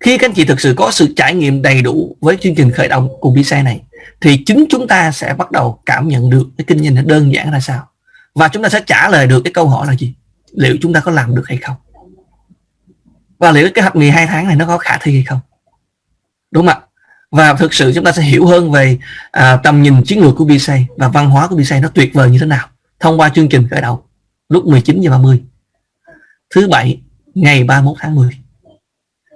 khi các anh chị thực sự có sự trải nghiệm đầy đủ với chương trình khởi động cùng visa này, thì chính chúng ta sẽ bắt đầu cảm nhận được cái kinh doanh nó đơn giản là sao. Và chúng ta sẽ trả lời được cái câu hỏi là gì? Liệu chúng ta có làm được hay không? Và liệu cái học nghề hai tháng này nó có khả thi hay không? Đúng không ạ? Và thực sự chúng ta sẽ hiểu hơn về à, tầm nhìn chiến lược của BC và văn hóa của BC nó tuyệt vời như thế nào thông qua chương trình khởi đầu lúc 19 giờ 30 thứ bảy ngày 31 tháng 10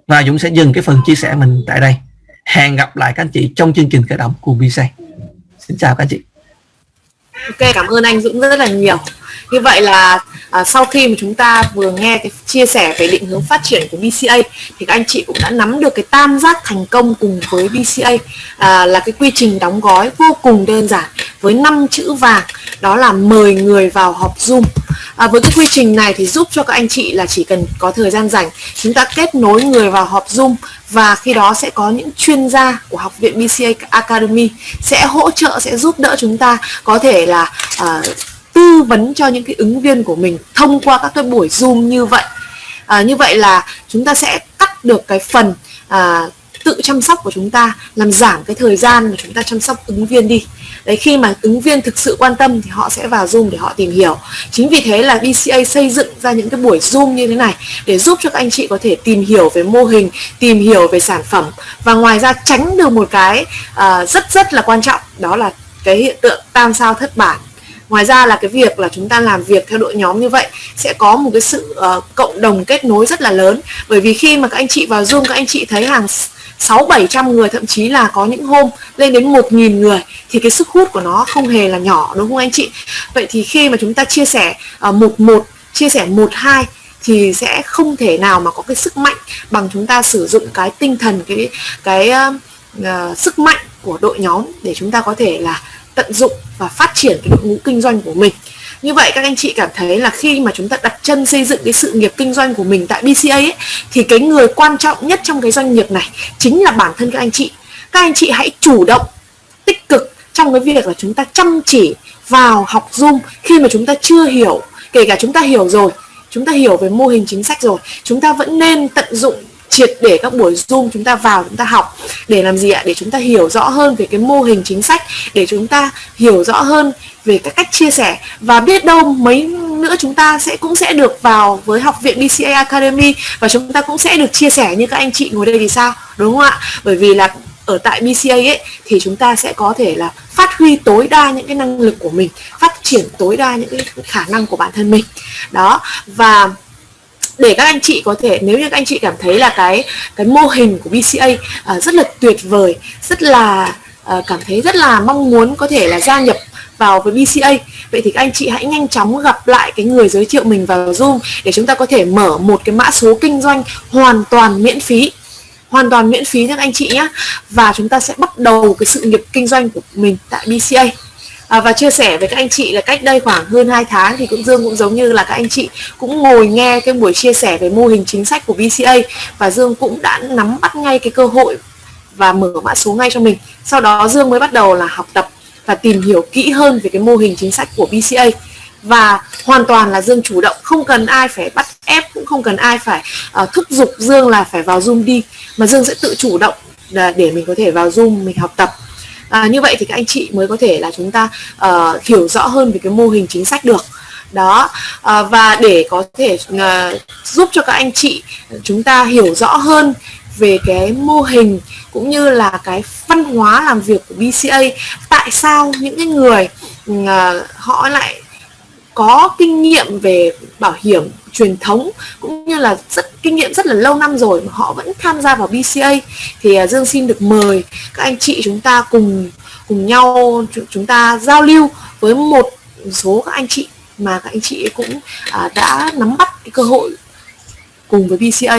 và Dũng sẽ dừng cái phần chia sẻ mình tại đây. Hẹn gặp lại các anh chị trong chương trình khởi động của BC xin chào các anh chị. Ok cảm ơn anh Dũng rất là nhiều như vậy là à, sau khi mà chúng ta vừa nghe cái chia sẻ về định hướng phát triển của BCA thì các anh chị cũng đã nắm được cái tam giác thành công cùng với BCA à, là cái quy trình đóng gói vô cùng đơn giản với 5 chữ vàng đó là mời người vào họp Zoom. À, với cái quy trình này thì giúp cho các anh chị là chỉ cần có thời gian rảnh chúng ta kết nối người vào họp Zoom và khi đó sẽ có những chuyên gia của học viện BCA Academy sẽ hỗ trợ sẽ giúp đỡ chúng ta. Có thể là uh, tư vấn cho những cái ứng viên của mình thông qua các cái buổi zoom như vậy. À, như vậy là chúng ta sẽ cắt được cái phần à, tự chăm sóc của chúng ta làm giảm cái thời gian mà chúng ta chăm sóc ứng viên đi. Đấy khi mà ứng viên thực sự quan tâm thì họ sẽ vào zoom để họ tìm hiểu. Chính vì thế là BCA xây dựng ra những cái buổi zoom như thế này để giúp cho các anh chị có thể tìm hiểu về mô hình tìm hiểu về sản phẩm và ngoài ra tránh được một cái uh, rất rất là quan trọng đó là cái hiện tượng tam sao thất bản ngoài ra là cái việc là chúng ta làm việc theo đội nhóm như vậy sẽ có một cái sự uh, cộng đồng kết nối rất là lớn. Bởi vì khi mà các anh chị vào zoom các anh chị thấy hàng sáu bảy trăm người thậm chí là có những hôm lên đến một nghìn người thì cái sức hút của nó không hề là nhỏ đúng không anh chị? Vậy thì khi mà chúng ta chia sẻ uh, một một chia sẻ một hai thì sẽ không thể nào mà có cái sức mạnh bằng chúng ta sử dụng cái tinh thần cái cái uh, uh, sức mạnh của đội nhóm để chúng ta có thể là tận dụng và phát triển cái đội ngũ kinh doanh của mình. Như vậy các anh chị cảm thấy là khi mà chúng ta đặt chân xây dựng cái sự nghiệp kinh doanh của mình tại BCA ấy, thì cái người quan trọng nhất trong cái doanh nghiệp này chính là bản thân các anh chị. Các anh chị hãy chủ động tích cực trong cái việc là chúng ta chăm chỉ vào học Zoom khi mà chúng ta chưa hiểu kể cả chúng ta hiểu rồi chúng ta hiểu về mô hình chính sách rồi chúng ta vẫn nên tận dụng triệt để các buổi zoom chúng ta vào, chúng ta học để làm gì ạ? Để chúng ta hiểu rõ hơn về cái mô hình chính sách, để chúng ta hiểu rõ hơn về các cách chia sẻ. Và biết đâu mấy nữa chúng ta sẽ cũng sẽ được vào với học viện BCA Academy và chúng ta cũng sẽ được chia sẻ như các anh chị ngồi đây thì sao? Đúng không ạ? Bởi vì là ở tại BCA ấy, thì chúng ta sẽ có thể là phát huy tối đa những cái năng lực của mình, phát triển tối đa những cái khả năng của bản thân mình. Đó, và để các anh chị có thể nếu như các anh chị cảm thấy là cái cái mô hình của BCA uh, à, rất là tuyệt vời rất là uh, cảm thấy rất là mong muốn có thể là gia nhập vào với BCA vậy thì các anh chị hãy nhanh chóng gặp lại cái người giới thiệu mình vào Zoom để chúng ta có thể mở một cái mã số kinh doanh hoàn toàn miễn phí. Hoàn toàn miễn phí các anh chị nhé và chúng ta sẽ bắt đầu cái sự nghiệp kinh doanh của mình tại BCA à, và chia sẻ với các anh chị là cách đây khoảng hơn 2 tháng thì cũng Dương cũng giống như là các anh chị cũng ngồi nghe cái buổi chia sẻ về mô hình chính sách của BCA và Dương cũng đã nắm bắt ngay cái cơ hội và mở mã số ngay cho mình. Sau đó Dương mới bắt đầu là học tập và tìm hiểu kỹ hơn về cái mô hình chính sách của BCA và hoàn toàn là Dương chủ động không cần ai phải bắt ép cũng không cần ai phải uh, thúc giục Dương là phải vào Zoom đi mà Dương sẽ tự chủ động để mình có thể vào Zoom mình học tập à, như vậy thì các anh chị mới có thể là chúng ta uh, hiểu rõ hơn về cái mô hình chính sách được. Đó à, và để có thể à, giúp cho các anh chị chúng ta hiểu rõ hơn về cái mô hình cũng như là cái văn hóa làm việc của BCA tại sao những cái người à, họ lại có kinh nghiệm về bảo hiểm truyền thống cũng như là rất kinh nghiệm rất là lâu năm rồi mà họ vẫn tham gia vào BCA thì uh, Dương xin được mời các anh chị chúng ta cùng cùng nhau chúng ta giao lưu với một số các anh chị mà các anh chị cũng uh, đã nắm bắt cái cơ hội cùng với BCA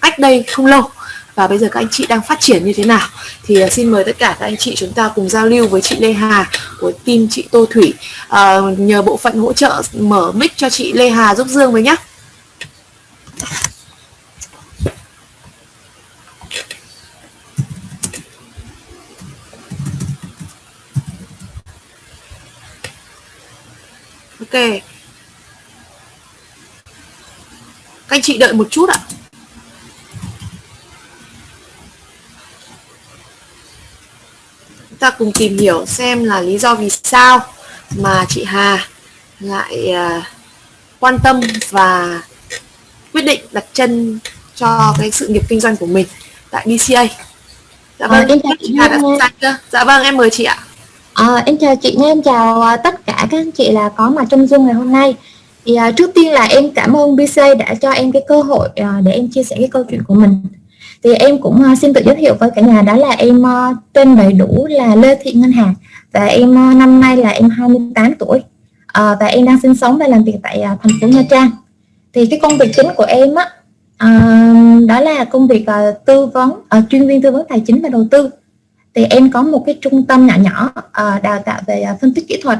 cách đây không lâu và bây giờ các anh chị đang phát triển như thế nào? Thì uh, xin mời tất cả các anh chị chúng ta cùng giao lưu với chị Lê Hà của team chị Tô Thủy. Uh, nhờ bộ phận hỗ trợ mở mic cho chị Lê Hà giúp Dương với nhé Ok. Các anh chị đợi một chút ạ. Ta cùng tìm hiểu xem là lý do vì sao mà chị Hà lại uh, quan tâm và quyết định đặt chân cho cái sự nghiệp kinh doanh của mình tại BCA. Dạ vâng, à, em chào chị Hà đã sẵn chưa? Dạ vâng, em mời chị ạ. À, em chào chị nha, em chào uh, tất cả các anh chị là có mặt trong Zoom ngày hôm nay. Thì uh, trước tiên là em cảm ơn BC đã cho em cái cơ hội uh, để em chia sẻ cái câu chuyện của mình. Thì em cũng uh, xin tự giới thiệu với cả nhà đó là em uh, tên đầy đủ là Lê Thị Ngân Hà và em uh, năm nay là em 28 tuổi. Uh, và em đang sinh sống và làm việc tại uh, thành phố Nha Trang. Thì cái công việc chính của em á uh, đó là công việc uh, tư vấn uh, chuyên viên tư vấn tài chính và đầu tư. Thì em có một cái trung tâm nhỏ nhỏ uh, đào tạo về uh, phân tích kỹ thuật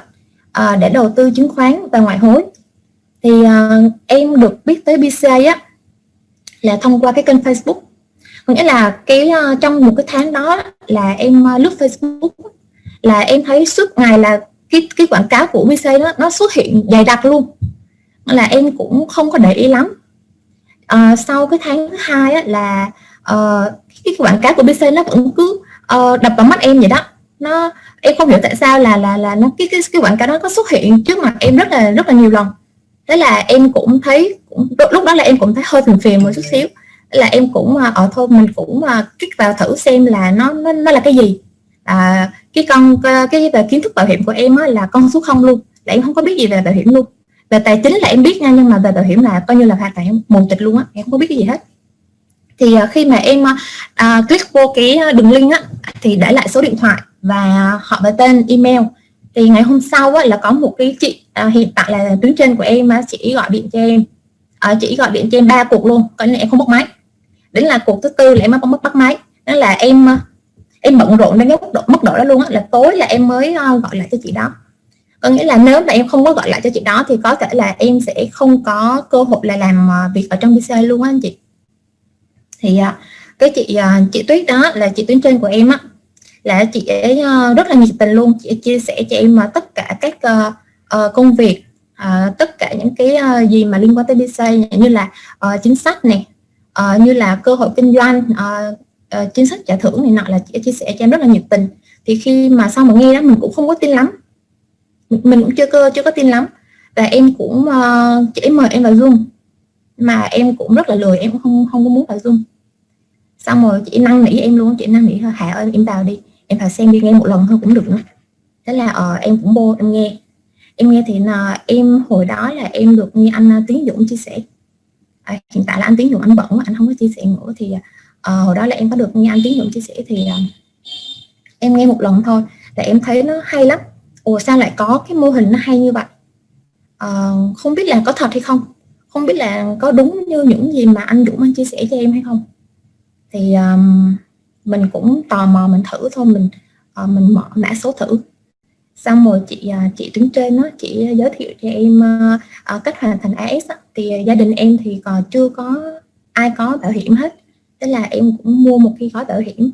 uh, để đầu tư chứng khoán và ngoại hối. Thì uh, em được biết tới BCA á là thông qua cái kênh Facebook có nghĩa là cái uh, trong một cái tháng đó là em uh, lướt Facebook là em thấy suốt ngày là cái cái quảng cáo của BCA nó nó xuất hiện dày đặc luôn. Là em cũng không có để ý lắm. Uh, sau cái tháng thứ hai á, là uh, cái, quảng cáo của BCA nó vẫn cứ uh, đập vào mắt em vậy đó. Nó em không hiểu tại sao là là là nó cái cái cái quảng cáo đó có xuất hiện trước mặt em rất là rất là nhiều lần. Thế là em cũng thấy cũng, lúc đó là em cũng thấy hơi phiền phiền một chút xíu là em cũng ở thôn thôi mình cũng à, kích vào thử xem là nó nó, nó là cái gì. À, cái con cái về kiến thức bảo hiểm của em á, là con số không luôn là em không có biết gì về bảo hiểm luôn. Về tài chính là em biết nha nhưng mà về bảo hiểm là coi như là hoàn toàn mù tịch luôn á em không có biết cái gì hết. Thì à, khi mà em uh, click vô cái đường link á thì để lại số điện thoại và họ và tên email. Thì ngày hôm sau á, là có một cái chị à, hiện tại là tuyến trên của em á, chị gọi điện cho em. À, chị gọi điện cho em ba cuộc luôn coi như em không bắt máy đến là cuộc thứ tư là em mới mất bắt máy. Đó là em ờ, em bận rộn đến cái mức độ mức độ đó luôn á, là tối là em mới ờ, gọi lại cho chị đó. Có nghĩa là nếu mà em không có gọi lại cho chị đó thì có thể là em sẽ không có cơ hội là làm ờ, việc ở trong BCA luôn á anh chị. Thì cái chị chị Tuyết đó là chị tuyến trên của em á, là chị ấy rất là nhiệt tình luôn. Chị chia sẻ cho em tất cả các công việc tất cả những cái gì mà liên quan tới BCA như là chính sách này Ờ, như là cơ hội kinh doanh ờ, ờ, chính sách trả thưởng này nọ là chị chia sẻ cho em rất là nhiệt tình. Thì khi mà sau mà nghe đó mình cũng không có tin lắm. Mình cũng chưa cơ chưa có tin lắm. Và em cũng uh, chị mời em vào zoom. Mà em cũng rất là lười em không không có muốn vào zoom. Xong rồi chị năn nỉ em luôn chị năn nỉ hả ơi em vào đi. Em vào xem đi nghe một lần thôi cũng được nữa. Thế là uh, em cũng vô em nghe. Em nghe thì là em hồi đó là em được nghe anh Tiến Dũng chia sẻ à, hiện tại là anh Tiến dụng anh bận anh không có chia sẻ nữa thì à, hồi đó là em có được nghe anh Tiến dụng chia sẻ thì à, em nghe một lần thôi. Là em thấy nó hay lắm. Ủa sao lại có cái mô hình nó hay như vậy? À, không biết là có thật hay không? Không biết là có đúng như những gì mà anh Dũng anh chia sẻ cho em hay không? Thì um, mình cũng tò mò mình thử thôi mình uh, mình mở mã số thử xong rồi chị à, chị đứng trên nó chị à, giới thiệu cho em à, cách hoàn thành AS đó. thì gia đình em thì còn chưa có ai có bảo hiểm hết. Tức là em cũng mua một cái gói bảo hiểm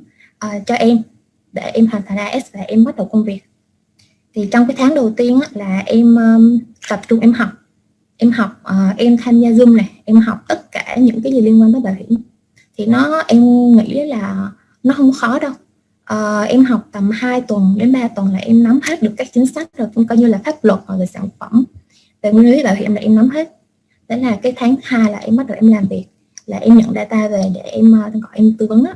uh, cho em để em hoàn thành AS và em bắt đầu công việc. Thì trong cái tháng đầu tiên á, là em um, tập trung em học. Em học uh, em tham gia zoom này em học tất cả những cái gì liên quan tới bảo hiểm. Thì nó em nghĩ là nó không khó đâu uh, em học tầm 2 tuần đến 3 tuần là em nắm hết được các chính sách rồi cũng coi như là pháp luật hoặc là sản phẩm. Về nguyên lý bảo hiểm là em nắm hết. Thế là cái tháng hai là em bắt đầu em làm việc là em nhận data về để em uh, gọi em tư vấn đó.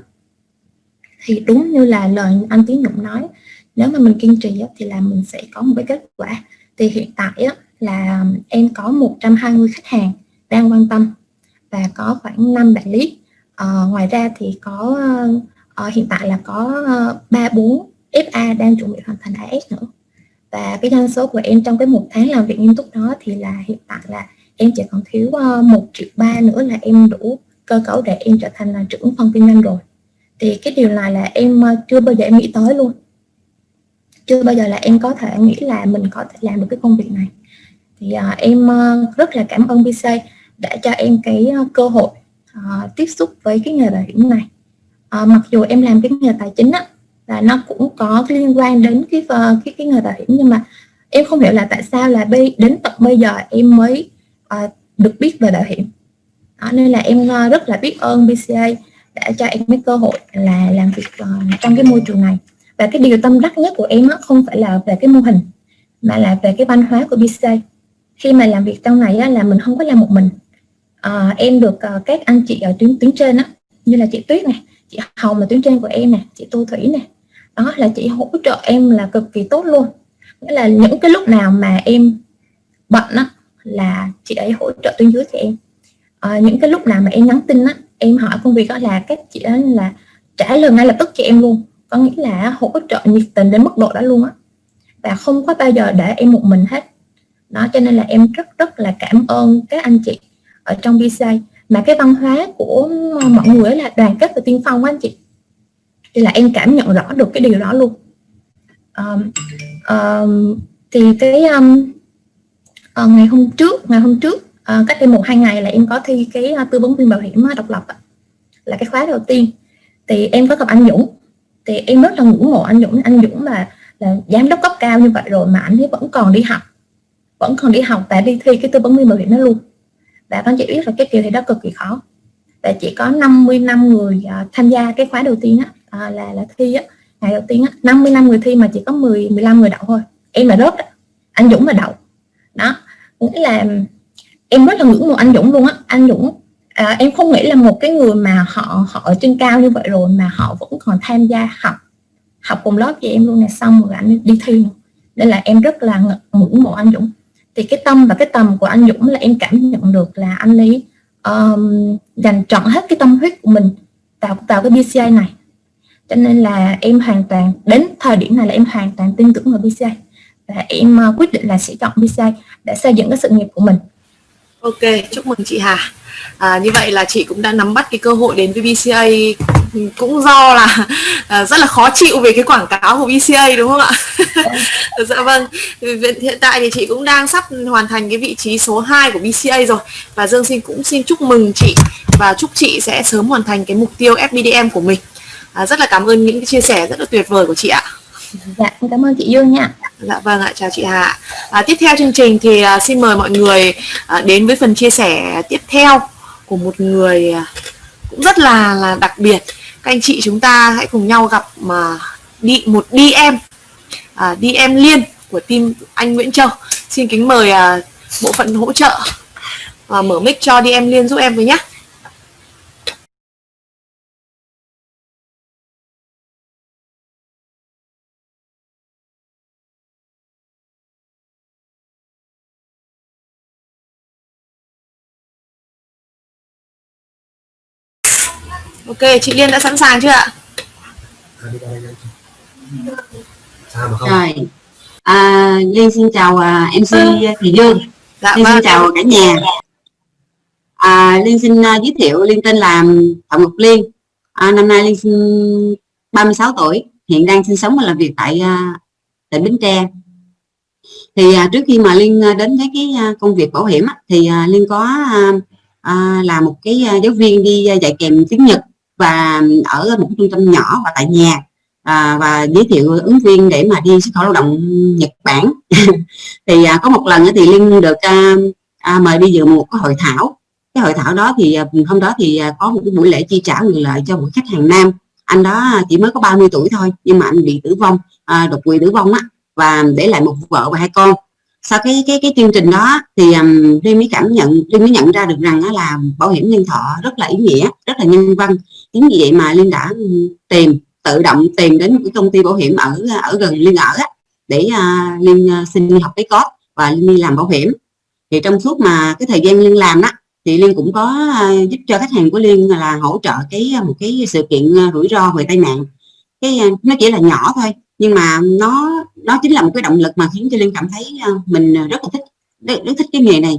thì đúng như là lời anh Tiến Dũng nói nếu mà mình kiên trì á, thì là mình sẽ có một cái kết quả. Thì hiện tại á, là em có 120 khách hàng đang quan tâm và có khoảng 5 đại lý à, ngoài ra thì có ờ, à, hiện tại là có ờ, ba bốn FA đang chuẩn bị hoàn thành AS nữa. Và cái doanh số của em trong cái một tháng làm việc nghiêm túc đó thì là hiện tại là em chỉ còn thiếu ờ, một triệu ba nữa là em đủ cơ cấu để em trở thành là trưởng phòng kinh doanh rồi. Thì cái điều này là em chưa bao giờ em nghĩ tới luôn. Chưa bao giờ là em có thể nghĩ là mình có thể làm được cái công việc này. Thì uh, em uh, rất là cảm ơn BC đã cho em cái uh, cơ hội uh, tiếp xúc với cái nghề bảo hiểm này à, mặc dù em làm cái nghề tài chính á là nó cũng có cái liên quan đến cái ờ, cái cái nghề bảo hiểm nhưng mà em không hiểu là tại sao là bây, đến tận bây giờ em mới à, được biết về bảo hiểm. Đó, nên là em rất là biết ơn BCA đã cho em cái cơ hội là làm việc uh, trong cái môi trường này. Và cái điều tâm đắc nhất của em á, không phải là về cái mô hình mà là về cái văn hóa của BCA khi mà làm việc trong này á, là mình không có làm một mình. À, em được uh, các anh chị ở tuyến tuyến trên á như là chị Tuyết này chị Hồng là tuyến trên của em nè chị Tô Thủy nè. Đó là chị hỗ trợ em là cực kỳ tốt luôn. Nghĩa là những cái lúc nào mà em bận á là chị ấy hỗ trợ tuyến dưới cho em. À, những cái lúc nào mà em nhắn tin á em hỏi công việc đó là các chị đó là trả lời ngay lập tức cho em luôn. Có nghĩa là hỗ trợ nhiệt tình đến mức độ đó luôn á. Và không có bao giờ để em một mình hết. Đó cho nên là em rất rất là cảm ơn các anh chị ở trong BCI mà cái văn hóa của mọi người là đoàn kết và tiên phong anh chị. Thì là em cảm nhận rõ được cái điều đó luôn. Um, um, thì cái um, uh, ngày hôm trước ngày hôm trước uh, cách đây một hai ngày là em có thi cái uh, tư vấn viên bảo hiểm uh, độc lập uh, là cái khóa đầu tiên. Thì em có gặp anh Dũng. Thì em rất là ngưỡng mộ anh Dũng. Anh Dũng là là giám đốc cấp cao như vậy rồi mà anh ấy vẫn còn đi học vẫn còn đi học và đi thi cái tư vấn viên bảo hiểm đó luôn và các chị biết là cái kỳ thi đó cực kỳ khó. Và chỉ có 55 người uh, tham gia cái khóa đầu tiên á uh, là là thi á ngày đầu tiên á. 55 người thi mà chỉ có 10 15 người đậu thôi. Em là rớt đó. anh Dũng là đậu. Đó. Nghĩa là em rất là ngưỡng mộ anh Dũng luôn á. Anh Dũng à, em không nghĩ là một cái người mà họ họ ở trên cao như vậy rồi mà họ vẫn còn tham gia học học cùng lớp với em luôn này xong rồi anh đi thi nữa. nên là em rất là ngưỡng mộ anh Dũng thì cái tâm và cái tầm của anh Dũng là em cảm nhận được là anh ấy um, dành trọn hết cái tâm huyết của mình vào vào cái BCA này. Cho nên là em hoàn toàn đến thời điểm này là em hoàn toàn tin tưởng vào BCA và em uh, quyết định là sẽ chọn BCA để xây dựng cái sự nghiệp của mình. Ok, chúc mừng chị Hà. À, như vậy là chị cũng đã nắm bắt cái cơ hội đến với BCA cũng do là à, rất là khó chịu về cái quảng cáo của BCA đúng không ạ? dạ vâng. Hiện tại thì chị cũng đang sắp hoàn thành cái vị trí số 2 của BCA rồi và Dương xin cũng xin chúc mừng chị và chúc chị sẽ sớm hoàn thành cái mục tiêu FBDM của mình. À, rất là cảm ơn những cái chia sẻ rất là tuyệt vời của chị ạ. Dạ, cảm ơn chị Dương nha. Dạ vâng ạ, chào chị Hà. À, tiếp theo chương trình thì à, xin mời mọi người à, đến với phần chia sẻ tiếp theo của một người à, cũng rất là là đặc biệt. Các anh chị chúng ta hãy cùng nhau gặp mà đi một DM à, DM liên của team anh Nguyễn Châu. Xin kính mời à, bộ phận hỗ trợ à, mở mic cho DM liên giúp em với nhé. Ok, chị Liên đã sẵn sàng chưa ạ? Rồi, à, Liên xin chào à, MC Thị Dương, Dạ Liên xin vâng. chào cả nhà. À, Liên xin à, giới thiệu Liên tên là Phạm Ngọc Liên, à, năm nay Liên xin 36 tuổi, hiện đang sinh sống và làm việc tại à, tỉnh Bến Tre. Thì à, trước khi mà Liên đến với cái công việc bảo hiểm thì Liên có à, à, là một cái giáo viên đi dạy kèm tiếng Nhật và ở một trung tâm nhỏ và tại nhà à, và giới thiệu ứng viên để mà đi xuất khẩu lao động Nhật Bản. Thì à, có một lần thì Linh được à, à, mời đi dự một cái hội thảo. Cái hội thảo đó thì à, hôm đó thì à, có một cái buổi lễ chi trả quyền lợi cho một khách hàng nam. Anh đó chỉ mới có 30 tuổi thôi nhưng mà anh bị tử vong à, đột quỵ tử vong á và để lại một vợ và hai con. Sau cái cái cái chương trình đó thì um, Linh mới cảm nhận Linh mới nhận ra được rằng á, là bảo hiểm nhân thọ rất là ý nghĩa rất là nhân văn chính vì vậy mà Linh đã tìm tự động tìm đến một cái công ty bảo hiểm ở ở gần Liên ở á, để à, uh, Liên uh, à, xin đi học cái code và Liên đi làm bảo hiểm. Thì trong suốt mà cái thời gian Liên làm đó thì Liên cũng có à, giúp cho khách hàng của Liên là hỗ trợ cái một cái sự kiện rủi ro về tai nạn. Cái nó chỉ là nhỏ thôi nhưng mà nó nó chính là một cái động lực mà khiến cho Liên cảm thấy mình rất là thích rất, rất thích cái nghề này.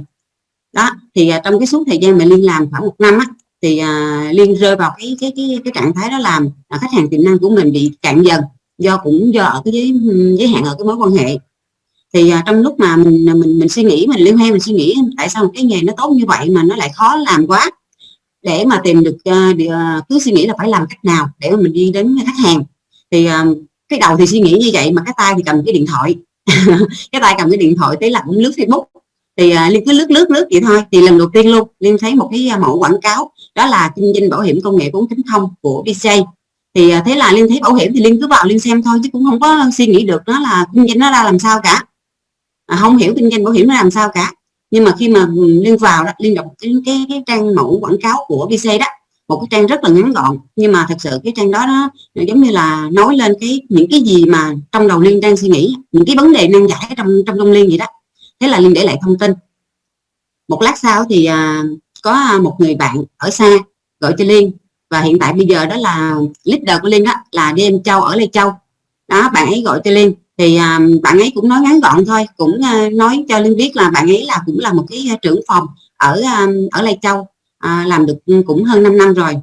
Đó thì trong cái suốt thời gian mà Liên làm khoảng một năm á thì à, liên rơi vào cái cái cái cái trạng thái đó làm à, khách hàng tiềm năng của mình bị cạn dần do cũng do ở cái giới giới hạn ở cái mối quan hệ. Thì à, trong lúc mà mình à, mình mình suy nghĩ mình liên hoan mình suy nghĩ tại sao cái nghề nó tốt như vậy mà nó lại khó làm quá để mà tìm được uh, cứ suy nghĩ là phải làm cách nào để mà mình đi đến khách hàng. Thì uh, cái đầu thì suy nghĩ như vậy mà cái tay thì cầm cái điện thoại. Cái tay cầm cái điện thoại tới là cũng lướt facebook. Thì uh, liên cứ lướt lướt lướt vậy thôi. Thì lần đầu tiên luôn liên thấy một cái mẫu quảng cáo đó là kinh doanh bảo hiểm công nghệ 4.0 của BCA thì à, thế là liên thấy bảo hiểm thì liên cứ vào liên xem thôi chứ cũng không có suy nghĩ được nó là kinh doanh nó ra làm sao cả. À, không hiểu kinh doanh bảo hiểm nó làm sao cả. Nhưng mà khi mà liên vào đó liên đọc cái, cái, cái trang mẫu quảng cáo của BC đó một cái trang rất là ngắn gọn nhưng mà thật sự cái trang đó nó giống như là nói lên cái những cái gì mà trong đầu liên đang suy nghĩ những cái vấn đề nan giải trong trong trong liên vậy đó. Thế là liên để lại thông tin. Một lát sau thì à, có một người bạn ở xa gọi cho liên. Và hiện tại bây giờ đó là leader của liên đó là đêm Châu ở Lê Châu. Đó bạn ấy gọi cho liên. Thì um, bạn ấy cũng nói ngắn gọn thôi cũng uh, nói cho liên biết là bạn ấy là cũng là một cái trưởng phòng ở um, ở Lê Châu uh, làm được cũng hơn 5 năm rồi.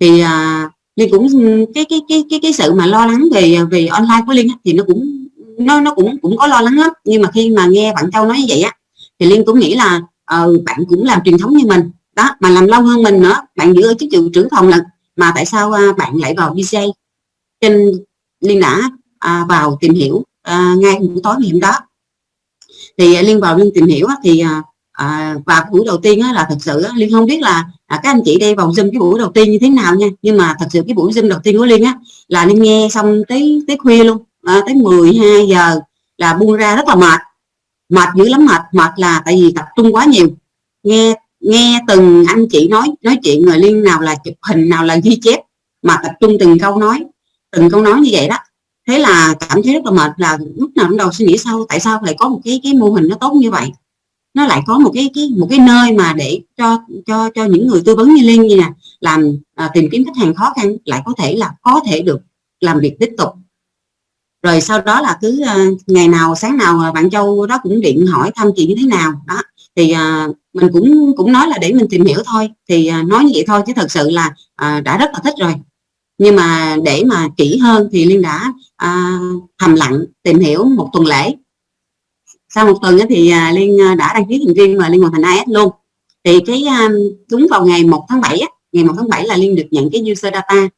Thì uh, liên cũng ừ, cái cái cái cái cái sự mà lo lắng về về online của liên thì nó cũng nó nó cũng cũng có lo lắng lắm. Nhưng mà khi mà nghe bạn châu nói như vậy á thì liên cũng nghĩ là ờ, bạn cũng làm truyền thống như mình. Đó mà làm lâu hơn mình nữa. Bạn giữ ở chức vụ trưởng phòng là mà tại sao uh, bạn lại vào DJ trên liên đã uh, vào tìm hiểu uh, ngay buổi tối ngày hôm đó. Thì uh, liên vào liên tìm hiểu thì uh, à, và buổi đầu tiên á, là thật sự á, liên không biết là à, các anh chị đi vào zoom cái buổi đầu tiên như thế nào nha. Nhưng mà thật sự cái buổi zoom đầu tiên của liên á là liên nghe xong tới tới khuya luôn. À, tới 12 giờ là buông ra rất là mệt mệt dữ lắm mệt mệt là tại vì tập trung quá nhiều. Nghe nghe từng anh chị nói nói chuyện rồi liên nào là chụp hình nào là ghi chép mà tập trung từng câu nói từng câu nói như vậy đó. Thế là cảm thấy rất là mệt là lúc nào cũng đầu suy nghĩ sao tại sao lại có một cái cái mô hình nó tốt như vậy? Nó lại có một cái, cái một cái nơi mà để cho cho cho những người tư vấn như liên như nè làm à, tìm kiếm khách hàng khó khăn lại có thể là có thể được làm việc tiếp tục rồi sau đó là cứ ờ, ngày nào sáng nào ờ, bạn châu đó cũng điện hỏi thăm chị như thế nào đó. Thì ờ, mình cũng cũng nói là để mình tìm hiểu thôi. Thì nói như vậy thôi chứ thật sự là đã rất là thích rồi. Nhưng mà để mà kỹ hơn thì liên đã à, thầm lặng tìm hiểu một tuần lễ. Sau một tuần thì liên đã đăng ký thành viên và liên hoàn thành AS luôn. Thì cái đúng vào ngày 1 tháng 7 ngày 1 tháng 7 là liên được nhận cái user data.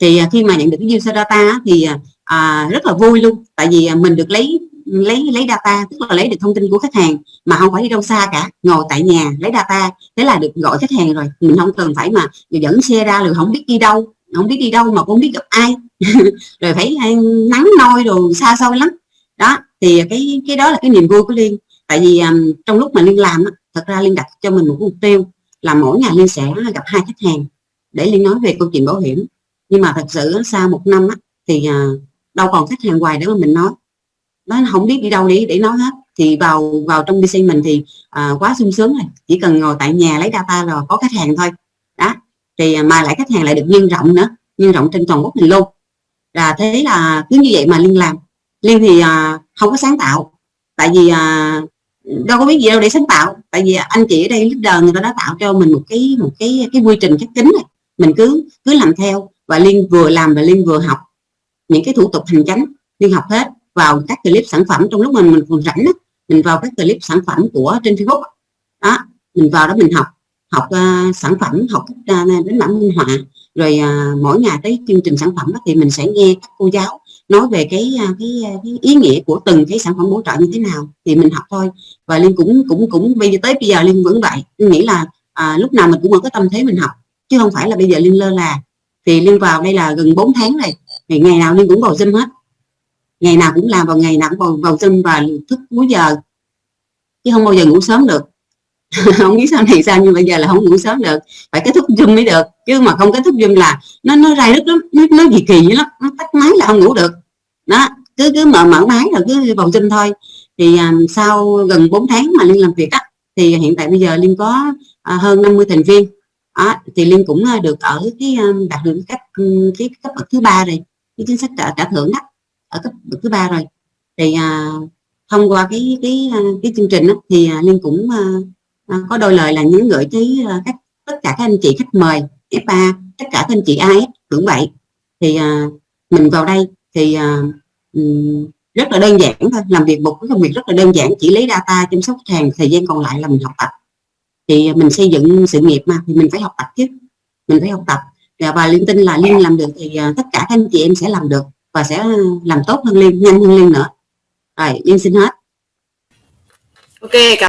Thì khi mà nhận được cái user data thì à, rất là vui luôn. Tại vì à, mình được lấy lấy lấy data tức là lấy được thông tin của khách hàng mà không phải đi đâu xa cả. Ngồi tại nhà lấy data thế là được gọi khách hàng rồi. Mình không cần phải mà dẫn xe ra rồi không biết đi đâu không biết đi đâu mà cũng không biết gặp ai. Rồi phải nắng nôi đồ xa xôi lắm. Đó thì cái cái đó là cái niềm vui của liên. Tại vì um, trong lúc mà liên làm thật ra liên đặt cho mình một mục tiêu là mỗi ngày liên sẽ gặp hai khách hàng để liên nói về câu chuyện bảo hiểm. Nhưng mà thật sự sau một năm á, thì uh, đâu còn khách hàng hoài để mà mình nói. Nó không biết đi đâu đi để nói hết. Thì vào vào trong BC mình thì à, quá sung sướng rồi. Chỉ cần ngồi tại nhà lấy data là có khách hàng thôi. Đó. Thì mà lại khách hàng lại được nhân rộng nữa. Nhân rộng trên toàn quốc mình luôn. Là thế là cứ như vậy mà liên làm. Liên thì à, không có sáng tạo. Tại vì à, đâu có biết gì đâu để sáng tạo. Tại vì anh chị ở đây leader người ta đã tạo cho mình một cái một cái cái quy trình khép kín này mình cứ cứ làm theo. Và liên vừa làm và liên vừa học những cái thủ tục hành chánh liên học hết vào các clip sản phẩm. Trong lúc mình mình còn rảnh đó, mình vào các clip sản phẩm của trên Facebook đó mình vào đó mình học học uh, sản phẩm học uh, ờ, đến bản minh họa rồi uh, mỗi ngày tới chương trình sản phẩm đó, thì mình sẽ nghe các cô giáo nói về cái, cái cái ý nghĩa của từng cái sản phẩm hỗ trợ như thế nào. Thì mình học thôi. Và liên cũng cũng cũng bây giờ tới bây giờ liên vẫn vậy. Liên nghĩ là à, lúc nào mình cũng có tâm thế mình học chứ không phải là bây giờ liên lơ là. Thì liên vào đây là gần 4 tháng rồi thì ngày nào liên cũng vào dâm hết. Ngày nào cũng làm vào ngày nào cũng vào, vào zoom và thức cuối giờ. Chứ không bao giờ ngủ sớm được. Không biết sao này sao nhưng bây giờ là không ngủ sớm được. Phải kết thúc zoom mới được. Chứ mà không kết thúc zoom là nó nó rai rất lắm. Nó, nó kỳ kỳ lắm. Nó tắt máy là không ngủ được. Đó. Cứ cứ mở mở máy rồi cứ vào zoom thôi. Thì um, sau gần 4 tháng mà liên làm việc á thì hiện tại bây giờ liên có uh, hơn 50 thành viên. Đó, thì liên cũng uh, được ở cái um, đạt được cấp ừ, cái cấp bậc thứ ba rồi cái chính sách trả, trả thưởng đó ở cấp bậc thứ ba rồi. Thì à, thông qua cái cái à, cái chương trình đó, thì à, liên cũng à, à có đôi lời là nhắn gửi tới à, các tất cả các anh chị khách mời FA tất cả các anh chị ai cũng vậy. Thì à, mình vào đây thì à, um, rất là đơn giản thôi làm việc một cái công việc rất là đơn giản chỉ lấy data chăm sóc khách hàng thời gian còn lại là mình học tập. Thì mình xây dựng sự nghiệp mà thì mình phải học tập chứ. Mình phải học tập. Dạ, và liên tin là liên làm được thì à, tất cả các anh chị em sẽ làm được và sẽ làm tốt hơn liên, nhanh hơn liên nữa. Rồi, liên xin hết. Ok, cảm